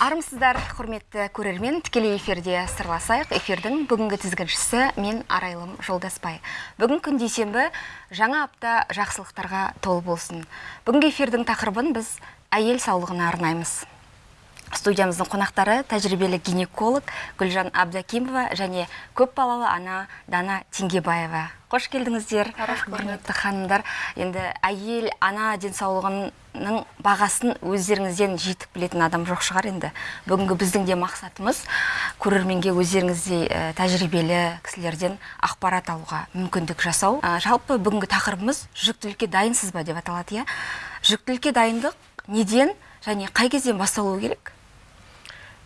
армысыздар құрметті көрермен тікелей эфирде сырласайық. Эфирдің бүгінгі тізгіншісі мен арайлым жолдаспай. Бүгін күн дүйсенбі жаңа апта жақсылықтарға толы болсын. Бүгінгі эфирдің тақырыбын біз әйел саулығына арнаймыз. Студиямыздың қонақтары тәжірибелі гинеколог гүлжан абдакимова және көпбалалы ана дана теңгебаева. Қош келдіңіздер құрметті ханымдар. Енді әйел ана денсаулығының бағасын өздеріңізден жетік білетін адам жоқ шығар енді. Бүгінгі біздің де мақсатымыз көрерменге өздеріңіздей ә, тәжірибелі кісілерден ақпарат алуға мүмкіндік жасау. Ә, жалпы бүгінгі тақырыбымыз жүктілікке дайынсыз ба деп аталады иә? Жүктілікке дайындық неден және қай кезден басталуы керек?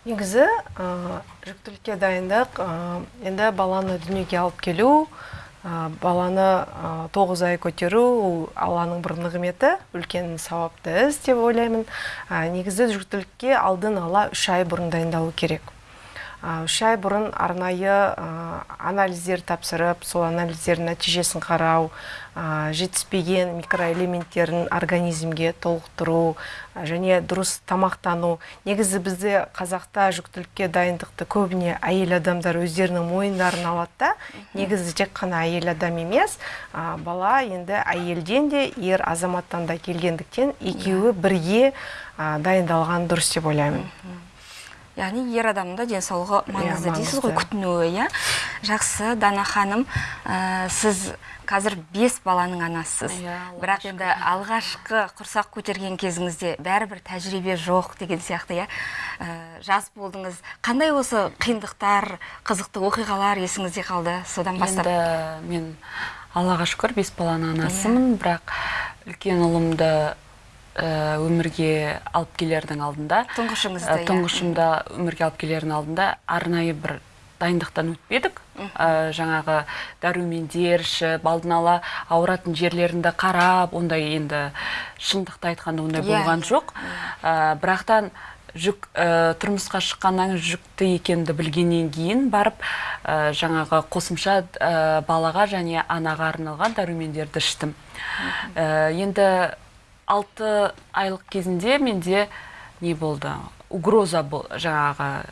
Негізі ә, жүктілікке дайындық ә, енді баланы дүниеге алып келу ә, баланы тоғыз ай көтеру ол алланың бір нығметі үлкен сауапты іс деп ойлаймын. Негізі жүктілікке алдын ала үш ай бұрын дайындалу керек. Үш ай бұрын арнайы анализдер тапсырып сол анализдердің нәтижесін қарау жетіспеген микроэлементтерін организмге толықтыру және дұрыс тамақтану. Негізі бізде қазақта жүктілікке дайындықты көбіне әйел адамдар өздерінің мойындарына алады да. Негізі тек қана әйел адам емес бала енді әйелден де ер азаматтан да келгендіктен екеуі бірге дайындалған дұрыс деп ойлаймын. Яғни ер адамның да денсаулығы маңызды дейсіз ғой күтінуі иә? Жақсы дана ханым ә, сіз қазір бес баланың анасысыз. Иә, бірақ енді алғашқы құрсақ көтерген кезіңізде бәрібір тәжірибе жоқ деген сияқты иә? Ә, жас болдыңыз. Қандай осы қиындықтар қызықты оқиғалар есіңізде қалды содан бастап? Енді мен аллаға шүкір бес баланың анасымын. Бірақ үлкен ұлымды Э, өмірге алып келердің алдында тұңғышыңызды э, тұңғышымды өмірге алып келердің алдында арнайы бір дайындықтан өтпедік ә, жаңағы дәрумендер ішіп алдын ала ауыратын жерлерінде қарап ондай енді шындықты айтқанда ондай yeah. Иә. болған жоқ. Ә, бірақтан жүк ә, тұрмысқа шыққаннан жүкті екенді білгеннен кейін барып ә, жаңағы қосымша ә, балаға және анаға арналған дәрумендерді іштім. Ә, енді алты айлық кезінде менде не болды? Угроза бол жаңағы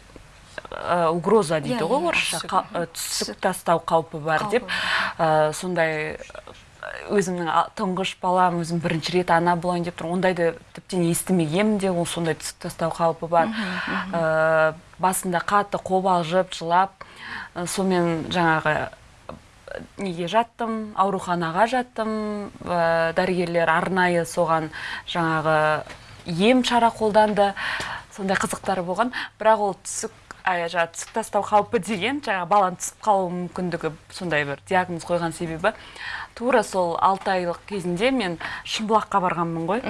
ә, угроза дейді иә, ғой иә, орысша. түсік тастау қаупі бар деп. сондай өзімнің тұңғыш балам өзім бірінші рет ана болайын деп тұрмын ондайды тіптен естімегенмін де ол сондай түсік тастау қаупі бар. Ә, басында қатты қобалжып жылап сонымен жаңағы неге жаттым ауруханаға жаттым ә, дәрігерлер арнайы соған жаңағы ем шара қолданды сондай қызықтары болған. Бірақ ол түсік жаңағы түсік тастау қаупі деген жаңағы баланың түсіп қалу мүмкіндігі сондай бір диагноз қойған себебі. Тура сол алты айлық кезінде мен шымбұлаққа барғанмын ғой.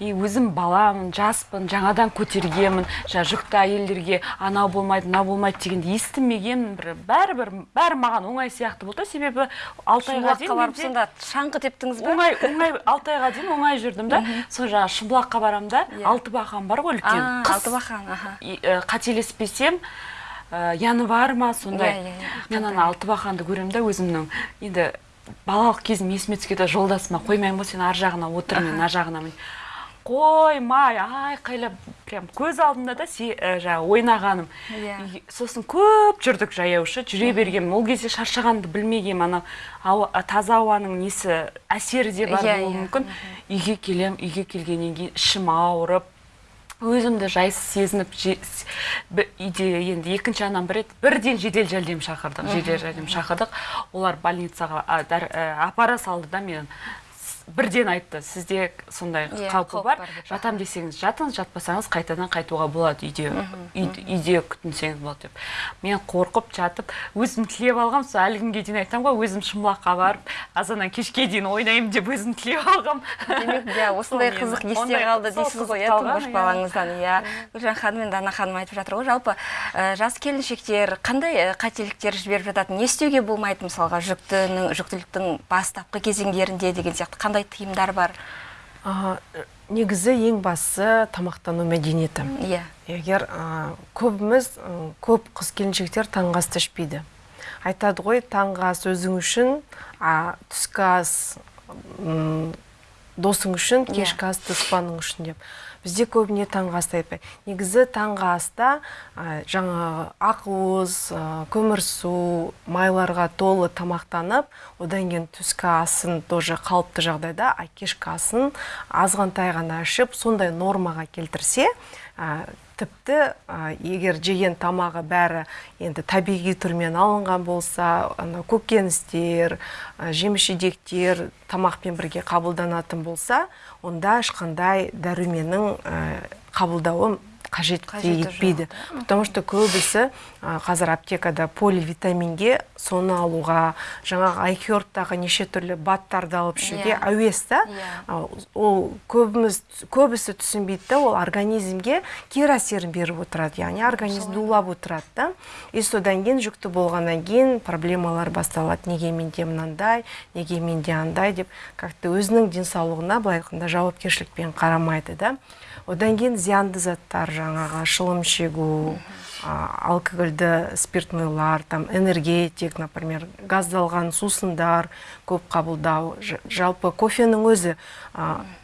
И өзім баламын жаспын жаңадан көтергенмін. Жаңа жүкті әйелдерге анау болмайды мынау болмайды дегенді естімеген бір бәрібір бәрі маған оңай сияқты болды себебі алты айға дейін барып сонда шаңғы тептіңіз ба оңай оңай алты айға дейін оңай жүрдім да. Сол жаңағы шымбұлаққа барамын да иә. алты бақан бар ғой үлкен. Алты бақан қателеспесем январь ма сондай? Иә, иә, мен ана алты бақанды көремін да өзімнің. Енді балалық кезім есіме түскенде жолдасыма қоймаймын ғой сен ар жағына отыр мен ар жағына қоймай айқайлап прям көз алдымда да ә, жаңағы ойнағаным. Иә. Сосын көп жүрдік жаяу шы жүре бергенмін. Ол кезде шаршағанды білмегенмін анау таза ауаның несі әсері де бар иә, болуы иә. мүмкін. Үйге келем үйге келгеннен кейін ішім ауырып өзімді жайсыз сезініп үйде енді екінші анам бір бірден жедел жәрдем шақырдық жедел жәрдем шақырдық. Олар больницаға апара салды да мені бірден айтты сізде сондай yeah, иә, қаупі бар жатам десеңіз жатыңыз жатпасаңыз қайтадан қайтуға болады үйде үйде күтінсеңіз болады деп. Мен қорқып жатып өзім тілеп алғам сол әлі күнге дейін айтамын ғой өзім шымбұлаққа барып азаннан кешке дейін ойнаймын деп өзім тілеп алғам. Демек иә осындай қызық есте қалды дейсіз ғой иә тұңғыш балаңыздан иә. Гүлжан ханым мен дана ханым айтып жатыр ғой жалпы жас келіншектер қандай қателіктер жіберіп жатады не істеуге болмайды мысалға жүктінің жүктіліктің бастапқы кезеңдерінде деген сияқты қандай тыйымдар бар? Негізі ең бастысы тамақтану мәдениеті. Иә. Егер көбіміз көп қыз келіншектер таңғы асты ішпейді. Айтады ғой таңғы ас өзің үшін а, түскі ас досың үшін иә. кешкі ас дұшпаның үшін деп. Бізде көбіне таңғы асты айтпайды негізі таңғы аста ә, жаңағы ақуыз көмірсу майларға толы тамақтанып одан кейін түскі асын тоже қалыпты жағдайда а кешкі асын азғантай ғана ішіп сондай нормаға келтірсе ә, тіпті егер жеген тамағы бәрі енді табиғи түрмен алынған болса ана көкөністер жеміс жидектер тамақпен бірге қабылданатын болса онда ешқандай дәруменнің қабылдауы қажет Қажеті етпейді потому что көбісі қазір аптекада поливитаминге соны алуға жаңағы айхербтағы неше түрлі баттарды алып ішуге Иә. әуес та. Иә. Ол көбіміз көбісі түсінбейді да ол организмге кері әсерін беріп отырады яғни организмді улап отырады да. И содан кейін жүкті болғаннан кейін проблемалар басталады. Неге менде мынандай неге менде андай деп. Как то өзінің денсаулығына былай айтқанда жауапкершілікпен қарамайды да. Одан кейін зиянды заттар жаңағы шылым шегу алкогольді спиртнойлар там энергетик например газдалған сусындар көп қабылдау. Жалпы кофенің өзі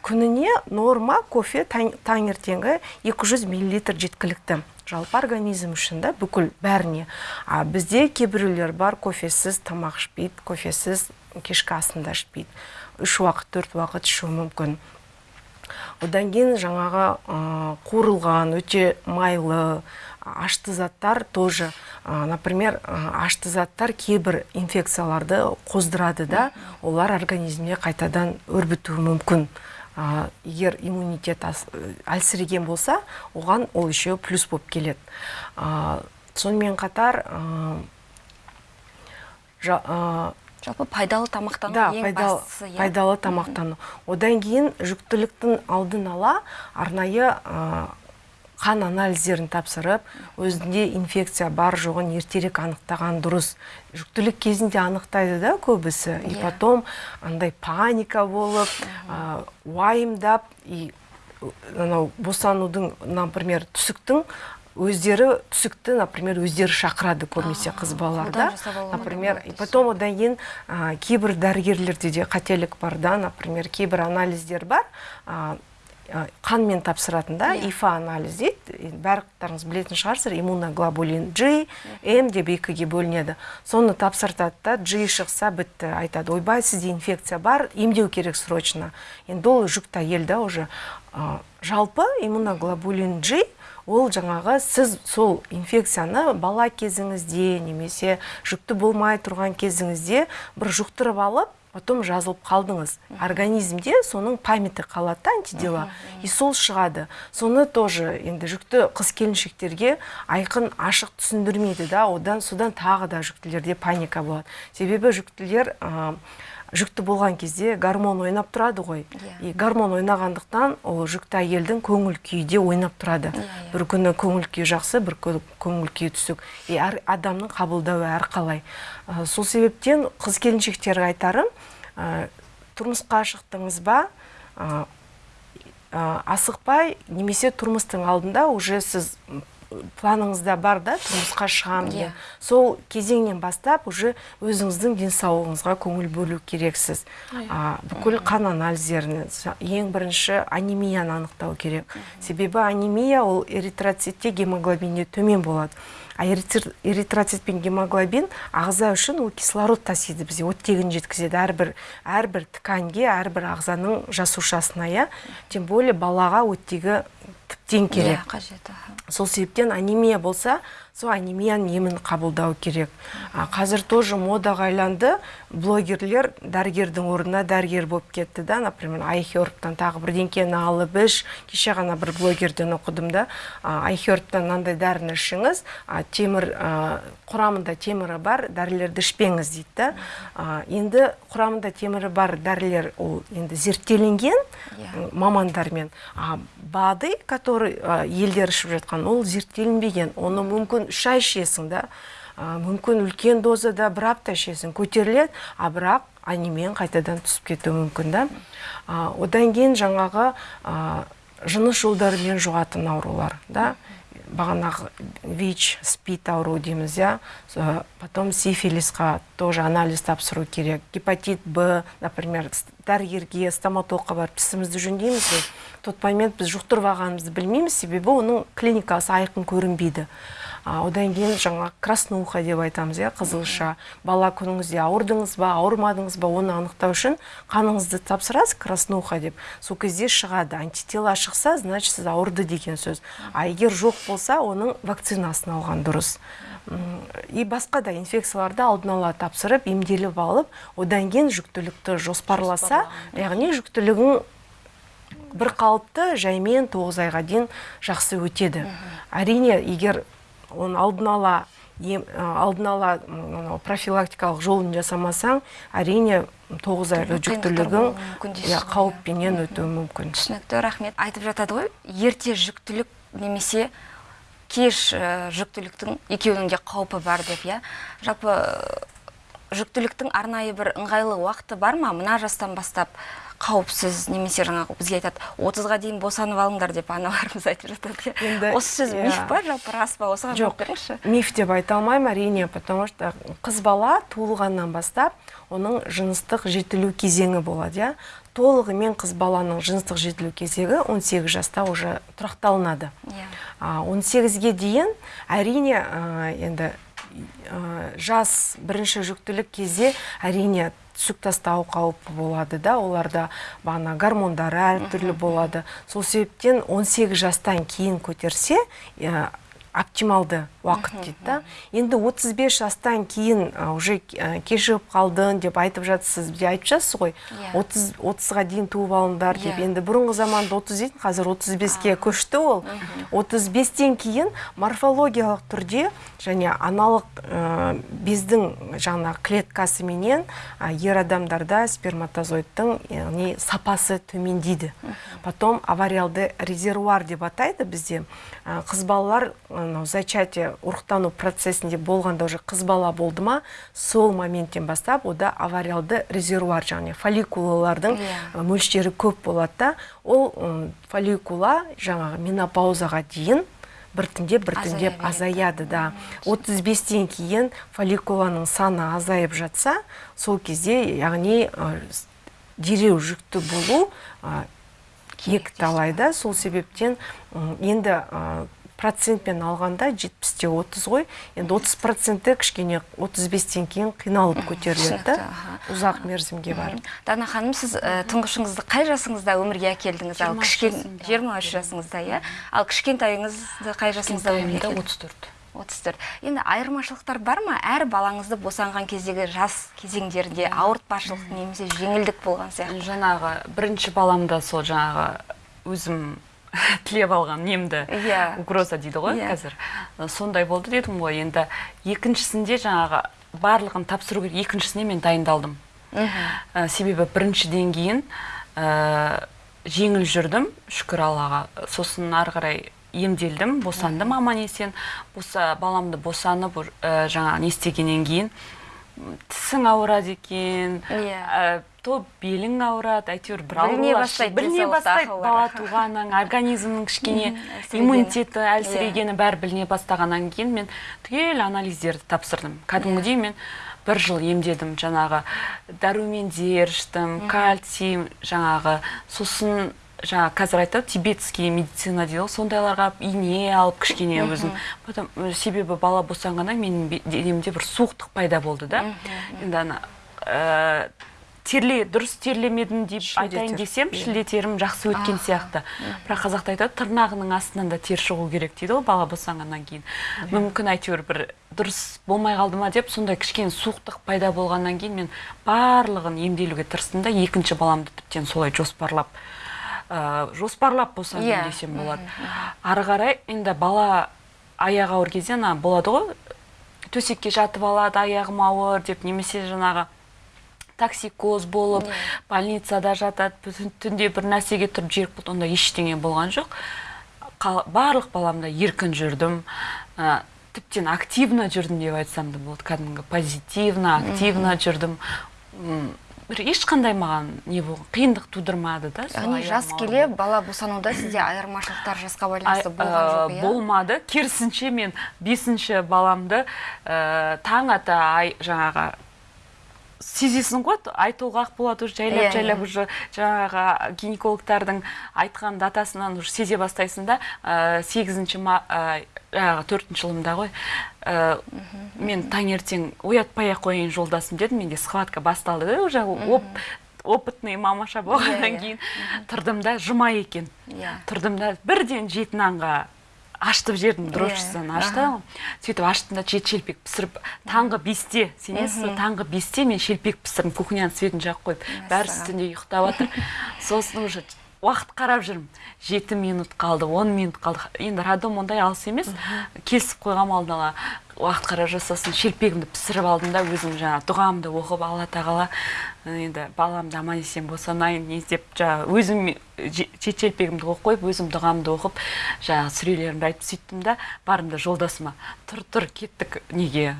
күніне норма кофе таң- таңертеңгі 200 миллилитр жеткілікті. Жалпы организм үшін да бүкіл бәріне. Бізде кейбіреулер бар кофесіз тамақ ішпейді кофесіз кешкі асын да ішпейді. Үш уақыт төрт уақыт ішуі мүмкін. Одан кейін жаңағы ә, қуырылған өте майлы ашты заттар тоже например ашты заттар кейбір инфекцияларды қоздырады да олар организмге қайтадан өрбітуі мүмкін. Егер иммунитет ас- әлсіреген болса оған ол еще плюс болып келеді. Сонымен қатар жалпы пайдалы тамақтану да ең пайдалы, бастысы иә. пайдалы тамақтану. Одан кейін жүктіліктің алдын ала арнайы ә, қан анализдерін тапсырып өзінде инфекция бар жоғын ертерек анықтаған дұрыс. Жүктілік кезінде анықтайды да көбісі. И Иә. потом андай паника болып ә, уайымдап и анау босанудың например түсіктің өздері түсікті например өздері шақырады көбінесе қыз балаларда например и потом одан кейін ә, кейбір дәрігерлерде де қателік бар да например кейбір анализдер бар. Ә, қанмен тапсыратын да Иә. ифа анализ дейді барлықтарыңыз білетін шығарсыздар иммуноглобулин G М деп екіге бөлінеді. Соны тапсыртады да G шықса бітті айтады ойбай сізде инфекция бар емдеу керек срочно енді ол жүкті әйел да уже жалпы иммуноглобулин G ол жаңағы сіз сол инфекцияны бала кезіңізде немесе жүкті болмай тұрған кезіңізде бір жұқтырып алып потом жазылып қалдыңыз. Организмде соның памяті қалады да антидела. И сол шығады. Соны тоже енді жүкті қыз келіншектерге айқын ашық түсіндірмейді да одан содан тағы да жүктілерде паника болады. Себебі жүктілер ә, жүкті болған кезде гормон ойнап тұрады ғой. Иә. и гормон ойнағандықтан ол жүкті әйелдің көңіл күйі де ойнап тұрады. Иә, иә. бір күні көңіл күйі жақсы бір күні көңіл күйі түсік. И әр адамның қабылдауы әрқалай. Ә, сол себептен қыз келіншектерге айтарым ә, тұрмысқа шықтыңыз ба? Ә, асықпай немесе тұрмыстың алдында уже сіз планыңызда бар да тұрмысқа шығамын Иә. деп. Сол кезеңнен бастап уже өзіңіздің денсаулығыңызға көңіл бөлу керексіз. А, бүкіл қан анализдерін ең бірінші анемияны анықтау керек. Себебі анемия ол эритроцитте гемоглобинде төмен болады. А эритр- эритроцит пен гемоглобин ағза үшін ол кислород тасиды бізге оттегін жеткізеді. Әрбір әрбір тканьге әрбір ағзаның жасушасына иә. Тем более балаға оттегі тіптен керек. қажет сол себептен анемия болса сол анемияның емін қабылдау керек. А, қазір тоже модаға айланды блогерлер дәрігердің орнына дәрігер болып кетті да. Например айхербтан тағы бірдеңкені алып іш. Кеше ғана бір блогерден оқыдым да. Айхербтан мынандай дәріні ішіңіз а, темір а, құрамында темірі бар дәрілерді ішпеңіз дейді да. А, енді құрамында темірі бар дәрілер ол енді зерттелінген Иә. мамандармен. А бады который елдер ішіп жатқан. Ол зерттелінбеген. Оны мүмкін үш ай ішесің да мүмкін үлкен дозада бір апта ішесің. Көтеріледі а бірақ анемияң қайтадан түсіп кетуі мүмкін да. Одан кейін жаңағы жыныс жолдарымен жұғатын аурулар да. Бағанағы вич спид ауру дейміз иә потом сифилисқа тоже анализ тапсыру керек. Гепатит б например дәрігерге стоматологқа барып тісімізді жөндейміз ғой. Тот момент біз жұқтырып алғанымызды білмейміз себебі оның клиникасы айқын көрінбейді. Одан кейін жаңа краснуха деп айтамыз иә қызылша. Бала күніңізде ауырдыңыз ба ауырмадыңыз ба оны анықтау үшін қаныңызды тапсырасыз краснуха деп. Сол кезде шығады. Антитела шықса значит сіз ауырды деген сөз. А егер жоқ болса оның вакцинасын алған дұрыс. И басқа да инфекцияларды алдын ала тапсырып емделіп алып одан кейін жүктілікті жоспарласа яғни жүктілігің бір қалыпты жаймен тоғыз айға дейін жақсы өтеді. Әрине егер оны алдын ала ем, а, алдын ала профилактикалық жолын жасамасаң әрине тоғыз айлы жүктілігің иә қауіппенен өтуі мүмкін. Түсінікті рахмет. Айтып жатады ғой ерте жүктілік немесе кеш ә, жүктіліктің екеуінің де қаупі бар деп иә. Жалпы ә, жүктіліктің арнайы бір ыңғайлы уақыты бар ма? Мына жастан бастап қауіпсіз немесе жаңағы бізге айтады отызға дейін босанып алыңдар деп аналарымыз айтып жатады. Иә Енді, осы сөз иә. миф па жалпы рас па? Осыған жоқ беріңізші миф деп айта алмаймын әрине потому что қыз бала туылғаннан бастап оның жыныстық жетілу кезеңі болады иә. Толығымен қыз баланың жыныстық жетілу кезегі 18 жаста уже тұрақталынады. Иә. А, 18-ге дейін әрине а, енді а, жас бірінші жүктілік кезде әрине түсік тастау қаупі болады да оларда бағана гормондары әртүрлі болады. Сол себептен 18 жастан кейін көтерсе оптималды уақыт дейді да. енді 35 жастан кейін уже кешігіп қалдың деп айтып жатсыз бізге айтып жатсыз ғой. Иә. 30 30-ға дейін туып алыңдар деп. Иә. енді бұрынғы заманда 30 дейтін қазір 35-ке көшті ол. 35-тен кейін морфологиялық түрде және аналық ә, бездің жаңа клеткасы менен ә, ер адамдарда сперматозоидтың яғни сапасы төмендейді. Потом авариалды резервуар деп атайды бізде. Ә, қыз балалар анау зачатие ұрықтану процесінде болғанда уже қыз бала болды ма сол моменттен бастап ода авариалды резервуар яғни фолликулалардың Иә. ә, мөлшері көп болады да ол фолликула жаңағы менопаузаға дейін біртіндеп біртіндеп Азая азаяды да. 35-тен кейін фолликуланың саны азайып жатса сол кезде яғни ә, дереу жүкті болу ә, екі талайда сол себептен енді ә, процентпен алғанда 70-те 30 ғой. Енді 30 проценті кішкене 35-тен кейін қиналып көтеріледі да. ұзақ мерзімге барып. Дана ханым сіз ә, тұңғышыңызды қай жасыңызда өмірге әкелдіңіз? Ал 23 кішкен жасымда. 23 жасыңызда иә? Ал кішкентайыңызды қай жасыңызда өмірге Кішкентайымда әкелдіңіз? 34 34 енді айырмашылықтар бар ма? Әр балаңызды босанған кездегі жас кезеңдерінде ауыртпашылық немесе жеңілдік болған сияқты. Жаңағы бірінші баламда сол жаңағы өзім тілеп алған немді Иә. угроза дейді ғой Иә. қазір. Сондай болды дедім ғой енді. Екіншісінде жаңағы барлығын тапсыру керек. Екіншісіне мен дайындалдым. Себебі біріншіден кейін ә, жеңіл жүрдім. Шүкір аллаға. Сосын ары қарай емделдім босандым аман есен. Боса баламды босанып ә, жаңағы не істегеннен кейін тісің ауырады екен. Иә. ә, то белің ауырады әйтеуір бір Біліне бастайды біліне бастайды бала туғаннан организмнің кішкене иммунитеті әлсірегені бәрі біліне бастағаннан кейін мен түгел анализдерді тапсырдым. Кәдімгідей мен бір жыл емдедім жаңағы дәрумендер іштім кальций жаңағы сосын жаңа қазір айтады тибетский медицина дейді ғой сондайларға ине алып кішкене өзім. Потом себебі бала босанғаннан менің денемде бір суықтық пайда болды да. Енді ана э, терле дұрыс терлемедім деп айтайын десем иә. шілдетерім жақсы өткен сияқты. бірақ қазақта айтады тырнағының астынан да тер шығу керек дейді ғой бала босанғаннан кейін. Мүмкін әйтеуір бір дұрыс болмай қалды ма деп сондай кішкене суықтық пайда болғаннан кейін мен барлығын емделуге тырыстым да екінші баламды тіптен солай жоспарлап ә, жоспарлап босандым Иә. десем болады. ары қарай енді бала аяғы ауыр кезде ана болады ғой төсекке жатып алады аяғым ауыр деп немесе жаңағы токсикоз болып больницада жатады түн- түнде бір нәрсеге тұрып жерік болды онда ештеңе болған жоқ. Қал- барлық баламда еркін жүрдім. Ә, тіптен активно жүрдім деп айтсам да болады кәдімгі позитивно активно жүрдім. Бір ешқандай маған не болған қиындық тудырмады да яғни жас келе бала босануда сізде айырмашылықтар жасқа Ай- байланысты болған жоқ иә? болмады. Керісінше мен бесінші баламды ә, таң ата ай жаңағы сезесің ғой ай толғақ болады уже жайлап Иә, жайлап иә. уже жаңағы гинекологтардың айтқан датасынан уже сезе бастайсың да ә, сегізінші ә, жаңағы төртінші жылымда ғой. Ә, мен таңертең оятпай ақ қояйын жолдасым дедім менде схватка басталды да уже оп опытный мамаша болғаннан Иә, кейін тұрдым да жұма екен. Иә. Тұрдым да бірден жеті нанға аштып жердің дрожжысын Иә, ашты сөйтіп аштым да жеті шелпек пісіріп таңғы бесте сенесіз ба таңғы бесте мен шелпек пісірдім кухняның светін жағып қойып. Бәрі үстінде ұйықтап жатыр сосын уже уақыт қарап жүрмін. Жеті минут қалды он минут қалды. Енді роддом ондай алыс емес. Келісіп қойғанмын алдын ала уақыт қарап жүр сосын шелпегімді пісіріп алдым да өзім жаңағы дұғамды оқып алла тағала енді баламды аман есен босанайын не деп жаңағы өзім жеті шелпегімді оқып қойып өзім дұғамды оқып жаңағы сүрелерімді айтып сөйттім да бардым да жолдасыма тұр тұр кеттік неге?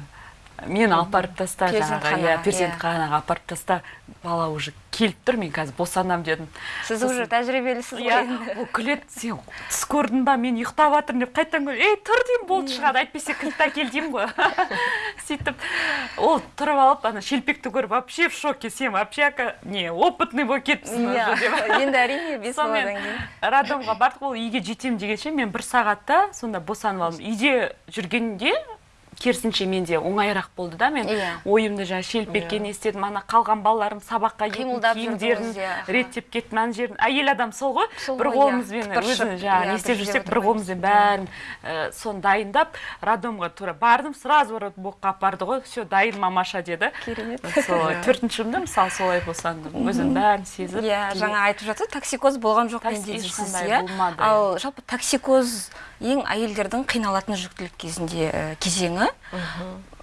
Мені алып барып таста жаңағы иә иә. перзентханаға апарып таста бала уже келіп тұр мен қазір босанамын дедім. Сіз уже тәжірибелісіз ғой иә енді. ол күледі сен түс көрдің ба мен ұйықтап жатырмын деп қайтадан ей тұр деймін болды шығады әйтпесе кілтті әкел деймін ғой. Сөйтіп ол тұрып алып ана шелпекті көріп вообще в шоке сен вообще не опытный болып кетіпсің иә уже деп. енді әрине бес баладан кейін. роддомға бардық ол үйге жетемін дегенше мен бір сағатта сонда босанып алдым. Үйде жүргенде керісінше менде оңайырақ болды да мен. Иә. ойымды жаңағы шелпекке не істедім ана қалған балаларым сабаққа киетін киімдерін иә, реттеп кеттім ана жерін. Әйел адам сол ғой. Бір иә. қолымызбен өзін жаңағы иә, не істеп жүрсек бір қолымызбен бәрін ә, соны дайындап роддомға тура бардым сразу роддомға апарды ғой. Все дайын мамаша деді. Керемет. Сол төртінші жылымда мысалы солай босандым өзім бәрін сезіп иә жаңа айтып жатыр токсикоз болған жоқ менде дейсіз иә? ал жалпы токсикоз ең әйелдердің қиналатын жүктілік кезінде ә, кезеңі.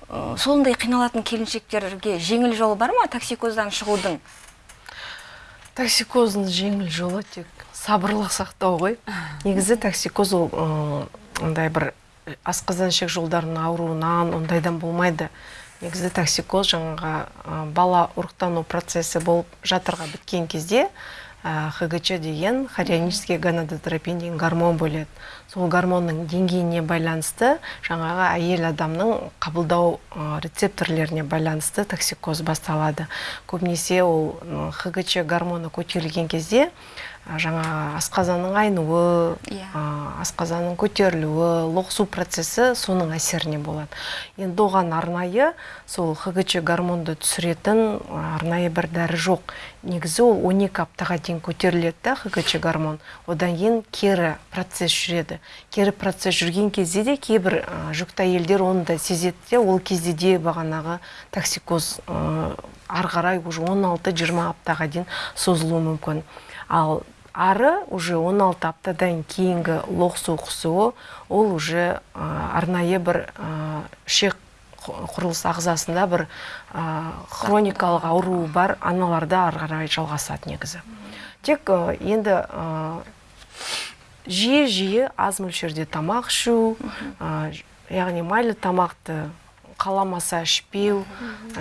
Ә, сондай қиналатын келіншектерге жеңіл жолы бар ма токсикоздан шығудың? Токсикоздың жеңіл жолы тек сабырлық сақтау ғой. Негізі токсикоз ол м, андай бір асқазан ішек жолдарының ауруынан ондайдан болмайды. Негізі токсикоз жаңағы бала ұрықтану процесі болып жатырға біткен кезде ә, хгч деген хорионический гонадотропин деген гормон бөледі. Сол гормонның деңгейіне байланысты жаңағы әйел адамның қабылдау рецепторлеріне байланысты токсикоз басталады. Көбінесе ол хгч гормоны көтерілген кезде жаңағы асқазанның айнуы Иә. а, асқазанның көтерілуі лоқсу процесі соның әсеріне болады. Енді оған арнайы сол хгч гормонды түсіретін арнайы бір дәрі жоқ. Негізі ол 12 аптаға дейін көтеріледі да хгч гормон. Одан кейін кері процесс жүреді. Кері процесс жүрген кезде де кейбір жүкті әйелдер оны да сезеді де. Ол кезде де бағанағы токсикоз ары қарай уже 16-20 аптаға дейін созылуы мүмкін. Ал ары уже 16 аптадан кейінгі лоқсу құсуы ол уже арнайы бір ішек құрылыс ағзасында бір хроникалық ауруы бар аналарда ары қарай жалғасады негізі. Тек енді жиі жиі аз мөлшерде тамақ ішу яғни майлы тамақты қаламаса ішпеу.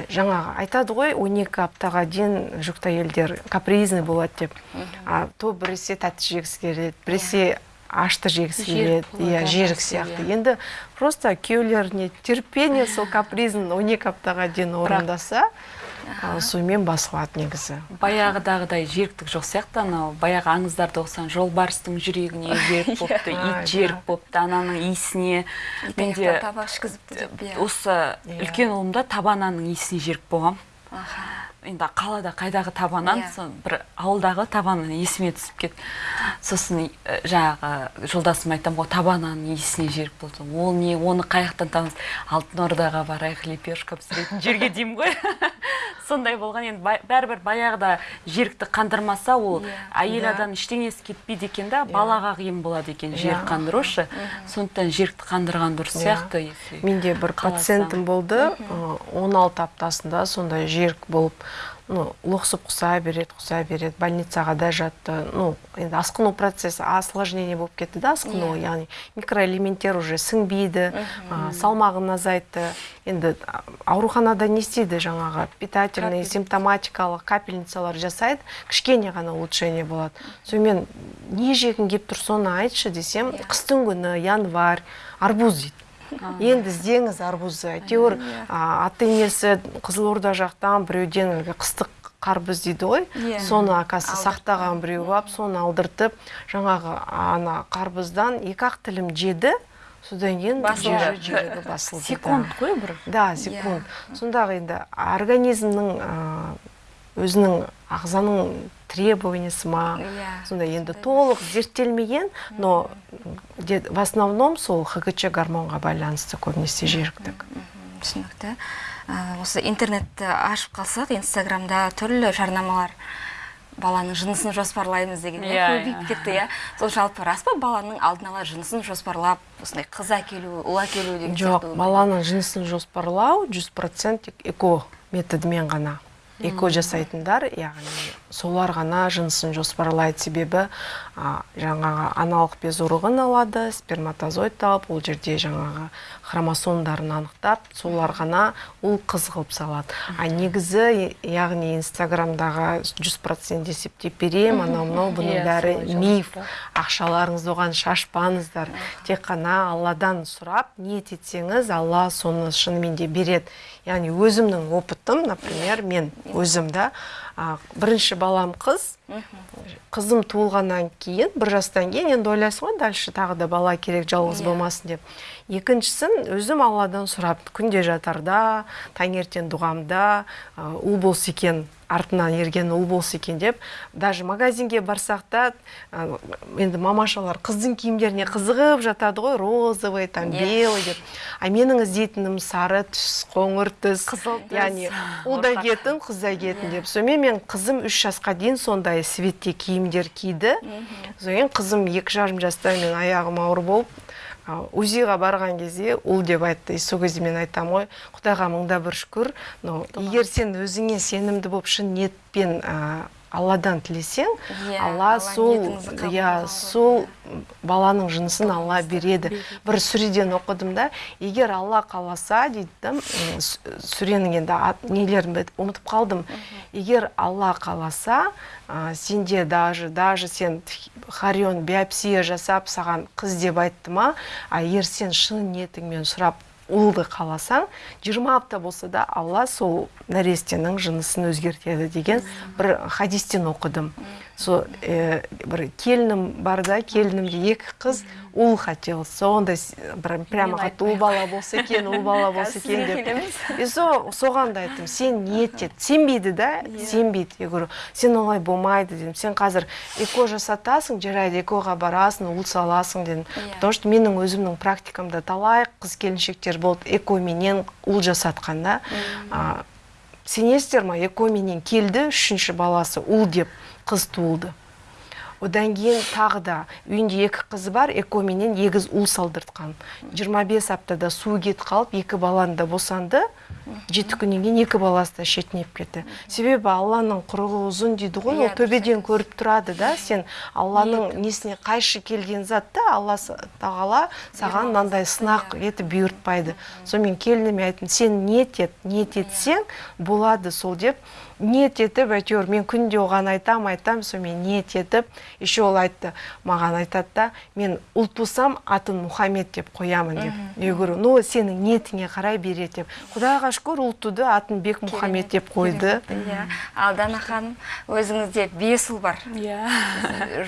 Жаңағы айтады ғой 12 аптаға дейін жүкті әйелдер капризный болады деп. А, то біресе тәтті жегісі келеді біресе ашты жегісі келеді. иә жерік сияқты. иә. енді просто күйеулеріне терпение сол капризін 12 аптаға дейін орындаса а, сонымен басылады негізі. Баяғыдағыдай жеріктік жоқ сияқты анау. Баяғы аңыздарды оқысаң жолбарыстың жүрегіне жерік болыпты А, ит жерік болыпты ананың иісіне. Менде иә. осы Иә. үлкен ұлымда табананың иісіне жерік болғам. Аха. Енді қалада қайдағы табанан Иә. сон бір ауылдағы табаны есіме түсіп кетті сосын ә, жаңағы жолдасым айтамын ғой табананың иісіне жерік болды. Ол не оны қай жақтан табамыз алтын ордаға барайық лепешка пісіретін жерге деймін ғой. Сондай болған енді бәрібір баяғыда жерікті қандырмаса ол Иә. әйел Иә. адам ештеңесі кетпейді екен да балаға қиын болады екен жерік Иә. қандырушы сондықтан жерікті қандырған дұрыс Иә. сияқты менде бір пациентім болды ы, 16 аптасында сондай жерік болып ну лоқсып құса береді құса береді больницаға да жатты ну енді асқыну процесі осложнение болып кетті да асқыну Иә. яғни микроэлементтер уже сіңбейді а, салмағын азайтты енді ауруханада не істейді жаңағы питательный Капель. симптоматикалық капельницалар жасайды кішкене ғана улучшение болады сонымен не жегің келіп тұр соны айтшы десем Иә. қыстың күні январь арбуз дейді енді іздеңіз арбузды әйтеуір а, ата енесі қызылорда жақтан біреуден әлгі қыстық қарбыз дейді ғой. Иә. соны акасы сақтаған біреу алып соны алдыртып жаңағы ана қарбыздан екі ақ тілім жеді. Содан кейін жері жүрегі басылды секунд қой бір. Да секунд. Сондағы енді организмнің өзінің ағзаның требованиясы ма Иә. сондай енді толық зерттелмеген но де- в основном сол хгч гормонға байланысты көбінесе Мгм, түсінікті. Ә, осы интернетті ашып қалсақ инстаграмда түрлі жарнамалар баланың жынысын жоспарлаймыз деген иә, Иә, көбейіп иә. кетті иә. Сол жалпы рас па баланың алдын ала жынысын жоспарлап осындай қыз әкелу ұл әкелу деген жоқ баланың жынысын жоспарлау жүз процент тек эко методымен ғана. Эко жасайтындар яғни солар ғана жынысын жоспарлайды себебі а, жаңағы аналық безурығын алады сперматозоид алып ол жерде жаңағы хромосомдарын анықтап солар ғана ұл қыз қылып салады. А негізі яғни инстаграмдағы жүз процент есептеп беремін анау мынау бұның Иә, бәрі миф. ақшаларыңызды оған шашпаңыздар. Тек қана алладан сұрап ниет етсеңіз алла соны шынымен де береді. Яғни өзімнің опытым например мен өзім да а, бірінші балам қыз қызым туылғаннан кейін бір жастан кейін енді ойлайсың ғой дальше тағы да бала керек жалғыз Иә. болмасын деп екіншісін өзім алладан сұрап күнде жатарда таңертең дұғамда ұл болса екен артынан ерген ұл болса екен деп даже магазинге барсақ та енді мамашалар қыздың киімдеріне қызығып жатады ғой розовый там Иә. белый деп. А менің іздейтінім сары түс қоңыр түс Қызыл түс. яғни ұл да кетін қыз да кетін деп. Сонымен мен қызым үш жасқа дейін сондай светте киімдер киді. Содан кейін қызым екі жарым жаста мен аяғым ауыр болып узиға барған кезде ұл деп айтты и сол кезде мен айтамын ғой құдайға мыңда бір шүкір но егер сен өзіңе сенімді болып шын ниетпен а, алладан тілесең Иә, алла сол иә сол баланың жынысын алла береді. бір сүреден оқыдым да егер алла қаласа дейді сүренің енді нелерін ұмытып қалдым. Егер алла қаласа а, сенде даже даже сен харион биопсия жасап саған қыз деп айтты ма а егер сен шын ниетіңмен сұрап ұлды қаласаң 20 апта болса да алла сол нәрестенің жынысын өзгертеді деген бір хадистен оқыдым. Сол э, бір келінім бар да келінімде екі қыз ұл хотел. Сондай бір прямо қатты ұл бала болса екен ұл бала болса екен деп. И со соған да айттым сен ниет ет сенбейді да? Сенбейді я говорю сен олай болмайды дедім. Сен қазір эко жасатасың жарайды экоға барасың ұл саласың дедім. Иә. потому что менің өзімнің практикамда талай қыз келіншектер болды экоменен ұл жасатқан да. Сенесіздер ма экоменен келді үшінші баласы ұл деп? Қыз туылды. Одан кейін тағы да үйінде екі қызы бар экоменен егіз ұл салдыртқан. 25 аптада су кетіп қалып екі баланы да босанды. жеті күннен кейін екі баласы да шетінеп кетті. Себебі алланың құрығы ұзын дейді ғой Иә, ол төбеден көріп тұрады да. сен алланың несіне қайшы келген затты алла тағала саған мынандай сынақ етіп бұйыртпайды. Сонымен келініме айттым сен ниет ет ниет етсең болады сол деп ниет етіп әйтеуір мен күнде оған айтам айтам сонымен ниет етіп еще ол айтты маған айтады да мен ұл тусам атын мұхаммед деп қоямын деп я говорю ну сенің ниетіңе қарай береді деп құдайға шүкір ұл туды атын бек мұхаммед деп қойды. Иә. Ал дана ханым өзіңізде бес ұл бар. Иә.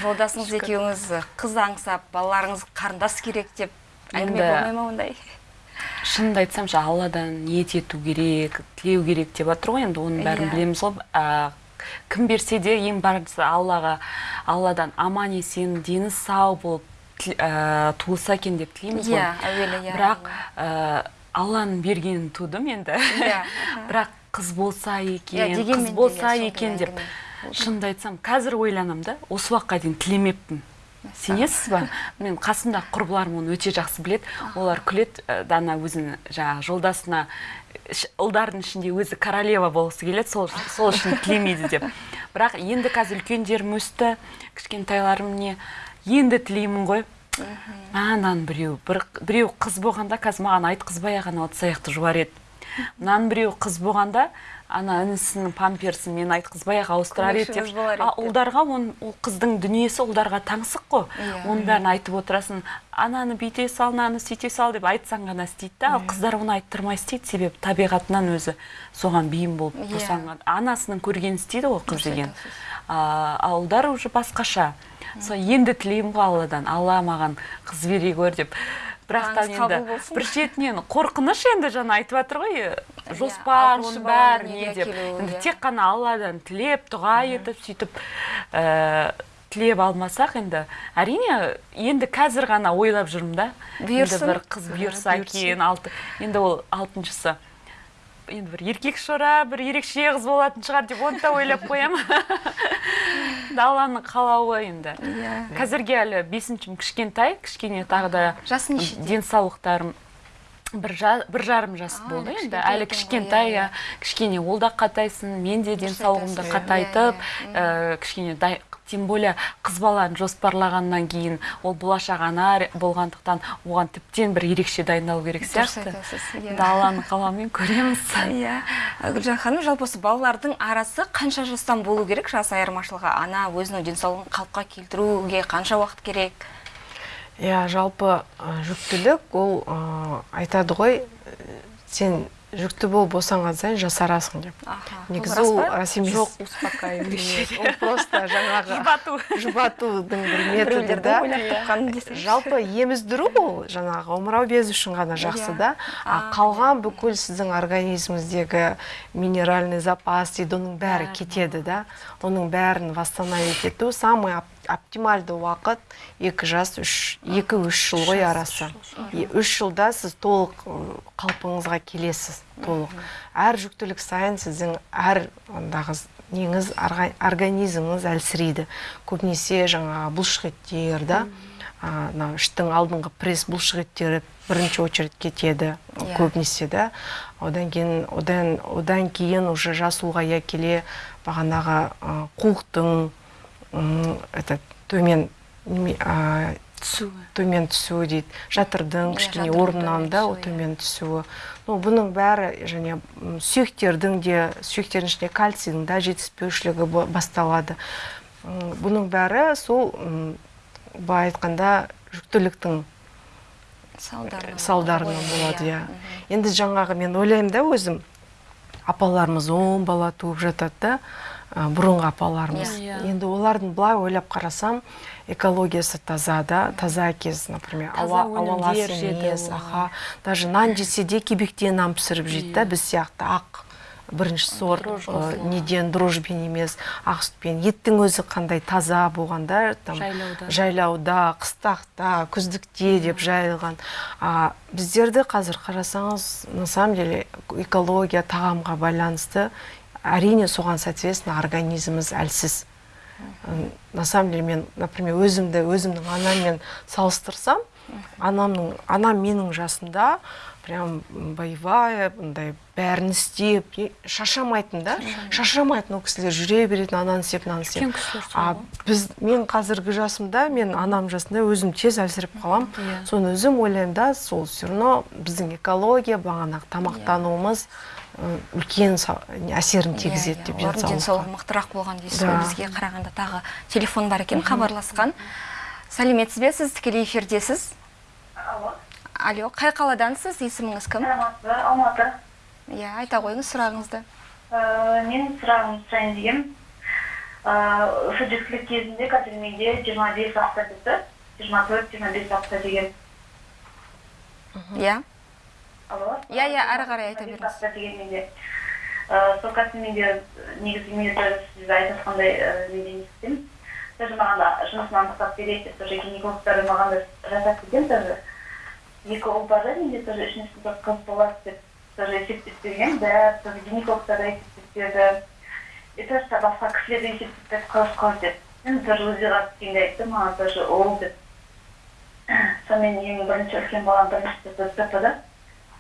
Жолдасыңыз екеуіңіз қыз аңсап балаларыңыз қарындас керек деп әңгіме болмай ма ондай? Шынымды айтсам ше алладан ниет ету керек тілеу керек деп жатыр ғой енді оның бәрін Иә. білеміз ғой. Кім берсе де ең бастысы аллаға алладан аман есен дені сау болып ә, туылса екен деп тілейміз ғой. иә әуелі иә. Бірақ ә, алланың бергенін тудым енді. Иә, бірақ қыз болса екен қыз болса екен деп. шынымды айтсам қазір ойланамын да осы уақытқа дейін тілемеппін. Сенесіз ба? Мен қасымдағы құрбыларым оны өте жақсы білет. олар күлет дана өзінің жаңағы жолдасына ұлдардың ішінде өзі королева болғысы келеді сол, сол үшін тілемейді деп. Бірақ енді қазір үлкендерім өсті кішкентайларым не енді тілеймін ғой. Мынаны біреу бір біреу қыз болғанда қазір маған айтқызбай ақ анау ыдыс аяқты жуар еді. Мынаның біреу қыз болғанда ана інісінің памперсін мен айтқызбай ақ ауыстырар еді деп. а ұлдарға ол қыздың дүниесі ұлдарға таңсық қой. Иә. оның бәрін айтып отырасың. Ананы бүйте сал мынаны сөйте сал деп айтсаң ғана істейді да. Ал иә. қыздар оны айттырмай істейді. Себебі табиғатынан өзі соған бейім болып иә. босанған анасының көргенін істейді ғой қыз деген. ал ұлдар уже басқаша. Сол енді тілеймін ғой алладан алла маған қыз бере гөр деп. Бірақ та енді бір шетінен қорқыныш енді жаңа айтып жатыр ғой иә, жоспар оның бәрі не деп. енді иә. тек қана алладан тілеп дұға етіп сөйтіп ә, тілеп алмасақ енді әрине енді қазір ғана ойлап жүрмін да. Бұйырсын. бір қыз бұйырса екен алты енді ол алтыншысы. Енді бір еркек шора бір ерекше қыз болатын шығар деп оны да ойлап қоямын алланың қалауы енді. Иә. Қазірге әлі бесіншім кішкентай кішкене тағы да жасы нешеде денсаулықтарым бір, бір жарым жас болды. енді әлі кішкентай иә. кішкене ол да қатайсын мен де денсаулығымды қатайтып ә, кішкене тем более қыз баланы жоспарлағаннан кейін ол болашақ ана болғандықтан оған тіптен бір ерекше дайындалу керек сияқты. иә. алланың қалауымен көреміз. Иә. Гүлжан ханым жалпы осы балалардың арасы қанша жастан болу керек? Жас айырмашылығы ана өзінің денсаулығын қалыпқа келтіруге қанша уақыт керек? Иә жалпы жүктілік ол айтады ғой сен жүкті болып босанған сайын жасарасың деп. Негізі ол рас емес жоқ успокаивание. Ол просто жаңағы жұбату. Жұбатудың бір методы да. жалпы еміздіру ол жаңағы омырау безі үшін ғана жақсы да. А қалған бүкіл сіздің организміңіздегі минеральный запас дейді оның бәрі кетеді да. Оның бәрін восстановить ету самый оптимальды уақыт екі жас үш екі үш жыл ғой арасы. үш жылда сіз толық қалпыңызға келесіз толық. Әр жүктілік сайын сіздің әр ондағы неңіз организміңіз әлсірейді. Көбінесе жаңағы бұлшық да мына іштің алдыңғы пресс бұлшық еттері бірінші очередь кетеді yeah. Иә. көбінесе да. Одан кейін одан одан кейін уже жас ұлғая келе бағанағы қуықтың этот төмен түсуі төмен түсуі дейді жатырдың иә, кішкене орнынан да төмен түсуі ну бұның бәрі және сүйектердің де сүйектердің ішінде кальцийдің да жетіспеушілігі басталады. Бұның бәрі сол былай айтқанда жүктіліктің салдарынан болады. иә. енді жаңағы мен ойлаймын да өзім. Апаларымыз он бала туып жатады да бұрынғы апаларымыз yeah. Иә. енді олардың былай ойлап қарасам экологиясы таза да таза кез например ауа ауаласы емес аха даже нан жесе де кебектен нан пісіріп жейді да иә. біз сияқты ақ бірінші сорт неден дрожбен емес ақ сүтпен еттің өзі қандай таза болғанда там жайлауда жайлауда қыстақта күздікте деп жайылған а біздерді қазір қарасаңыз на самом деле экология тағамға байланысты әрине соған соответственно организміміз әлсіз. На самом деле мен например өзімді өзімнің анаммен салыстырсам анамның анам менің жасымда прям боевая мындай бәрін істеп шаршамайтын да шаршамайтын ол кісілер жүре беретін ананы істеп мынаны істеп. А біз мен қазіргі жасымда мен анам жасында өзім тез әлсіреп қаламын иә. соны өзім ойлаймын да сол все равно біздің экология бағанағы тамақтануымыз үлкен әсерін иә, тигізеді деп иә, денсаулыққа денсаулығы мықтырақ болған дейсіз ғой. Бізге қарағанда тағы телефон бар екен хабарласқан. Сәлеметсіз бе? Сіз тікелей эфирдесіз? Алло. Алло қай қаладансыз? Есіміңіз кім? Алматы. Иә айта қойыңыз сұрағыңызды. Менің сұрағымды сұрайын дегенмін осы жүктілік кезінде қазір менде жиырма бес апта бітті жиырма төрт жиырма бес апта деген. Иә. Алло иә иә ары қарай айта беріңіз. Деген менде сол қазір менде негізі мен сіз айтып жатқандай менде не істеймін тоже маған да жұмысымнан рұқсат береді деп тоже гинекологтар маған да жасап берген тоже. Екі ұл бар да менде тоже үшінші сыныпта қыз болады деп тоже есептеп берген бәрі тоже гинекологтар да есептеп берді и тоже басқа кісілер де есептеп берді қыз қыз деп. Енді тоже өзі кеңде айтты маған тоже ұл деп. Сонымен ең бірінші үлкен балам бірінші стпда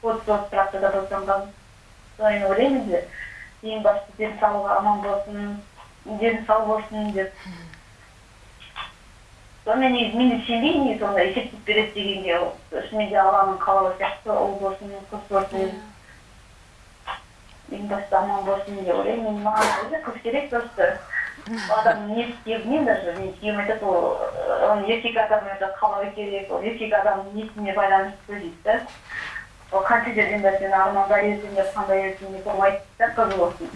отыз босанғанмын содан ойлаймын енді. Ең басты денсаулығы аман болсын дені сау болсын деп. Сонымен негізі мен де сенбеймін негізі ондай есептеп береді дегенге шынымен де алланың қалауы сияқты ұл болсын қыз болсын. Ең басты аман болсын деп ойлаймын. Маған өзі қыз керек просто. Адамның ниеті күйеуінен даже мен күйеуім айтады ол оны еркек адамның қалауы керек ол еркек адамның ниетіне байланысты дейді да. Ол қанша жерден де сен армандар деп қандай деп болмайды да қыз болсын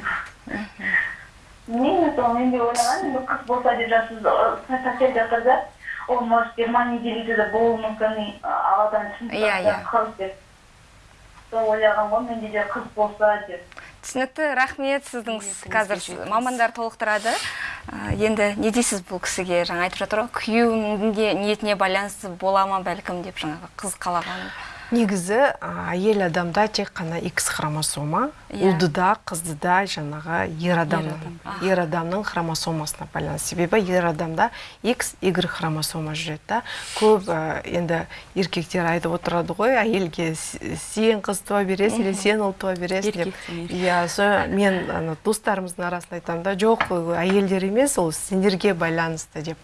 мен сол мен де ойлағанмын енді қыз болса деп жасыз соседь жатыр да ол может жиырма неделяда да болуы мүмкін алладан шын Иә, иә. қыз деп сол ойлағанмын ғой менде де қыз болса деп түсінікті рахмет сіздің қазір мамандар толықтырады. Ә, енді не дейсіз бұл кісіге? Жаңа айтып жатыр ғой күйеуінің де ниетіне байланысты бола ма бәлкім деп жаңағы қыз қалаған. Негізі әйел адамда тек қана x хромосома Иә. ұлды да қызды да жаңағы ер адамның адам. ер адамның хромосомасына байланысты. Себебі ер адамда x y хромосома жүреді да. Көп ә, енді еркектер айтып отырады ғой әйелге «С- сен қыз туа бересің или сен ұл туа бересің деп. Иә со мен ана достарымыздың арасында айтамын да жоқ әйелдер емес ол сендерге байланысты деп.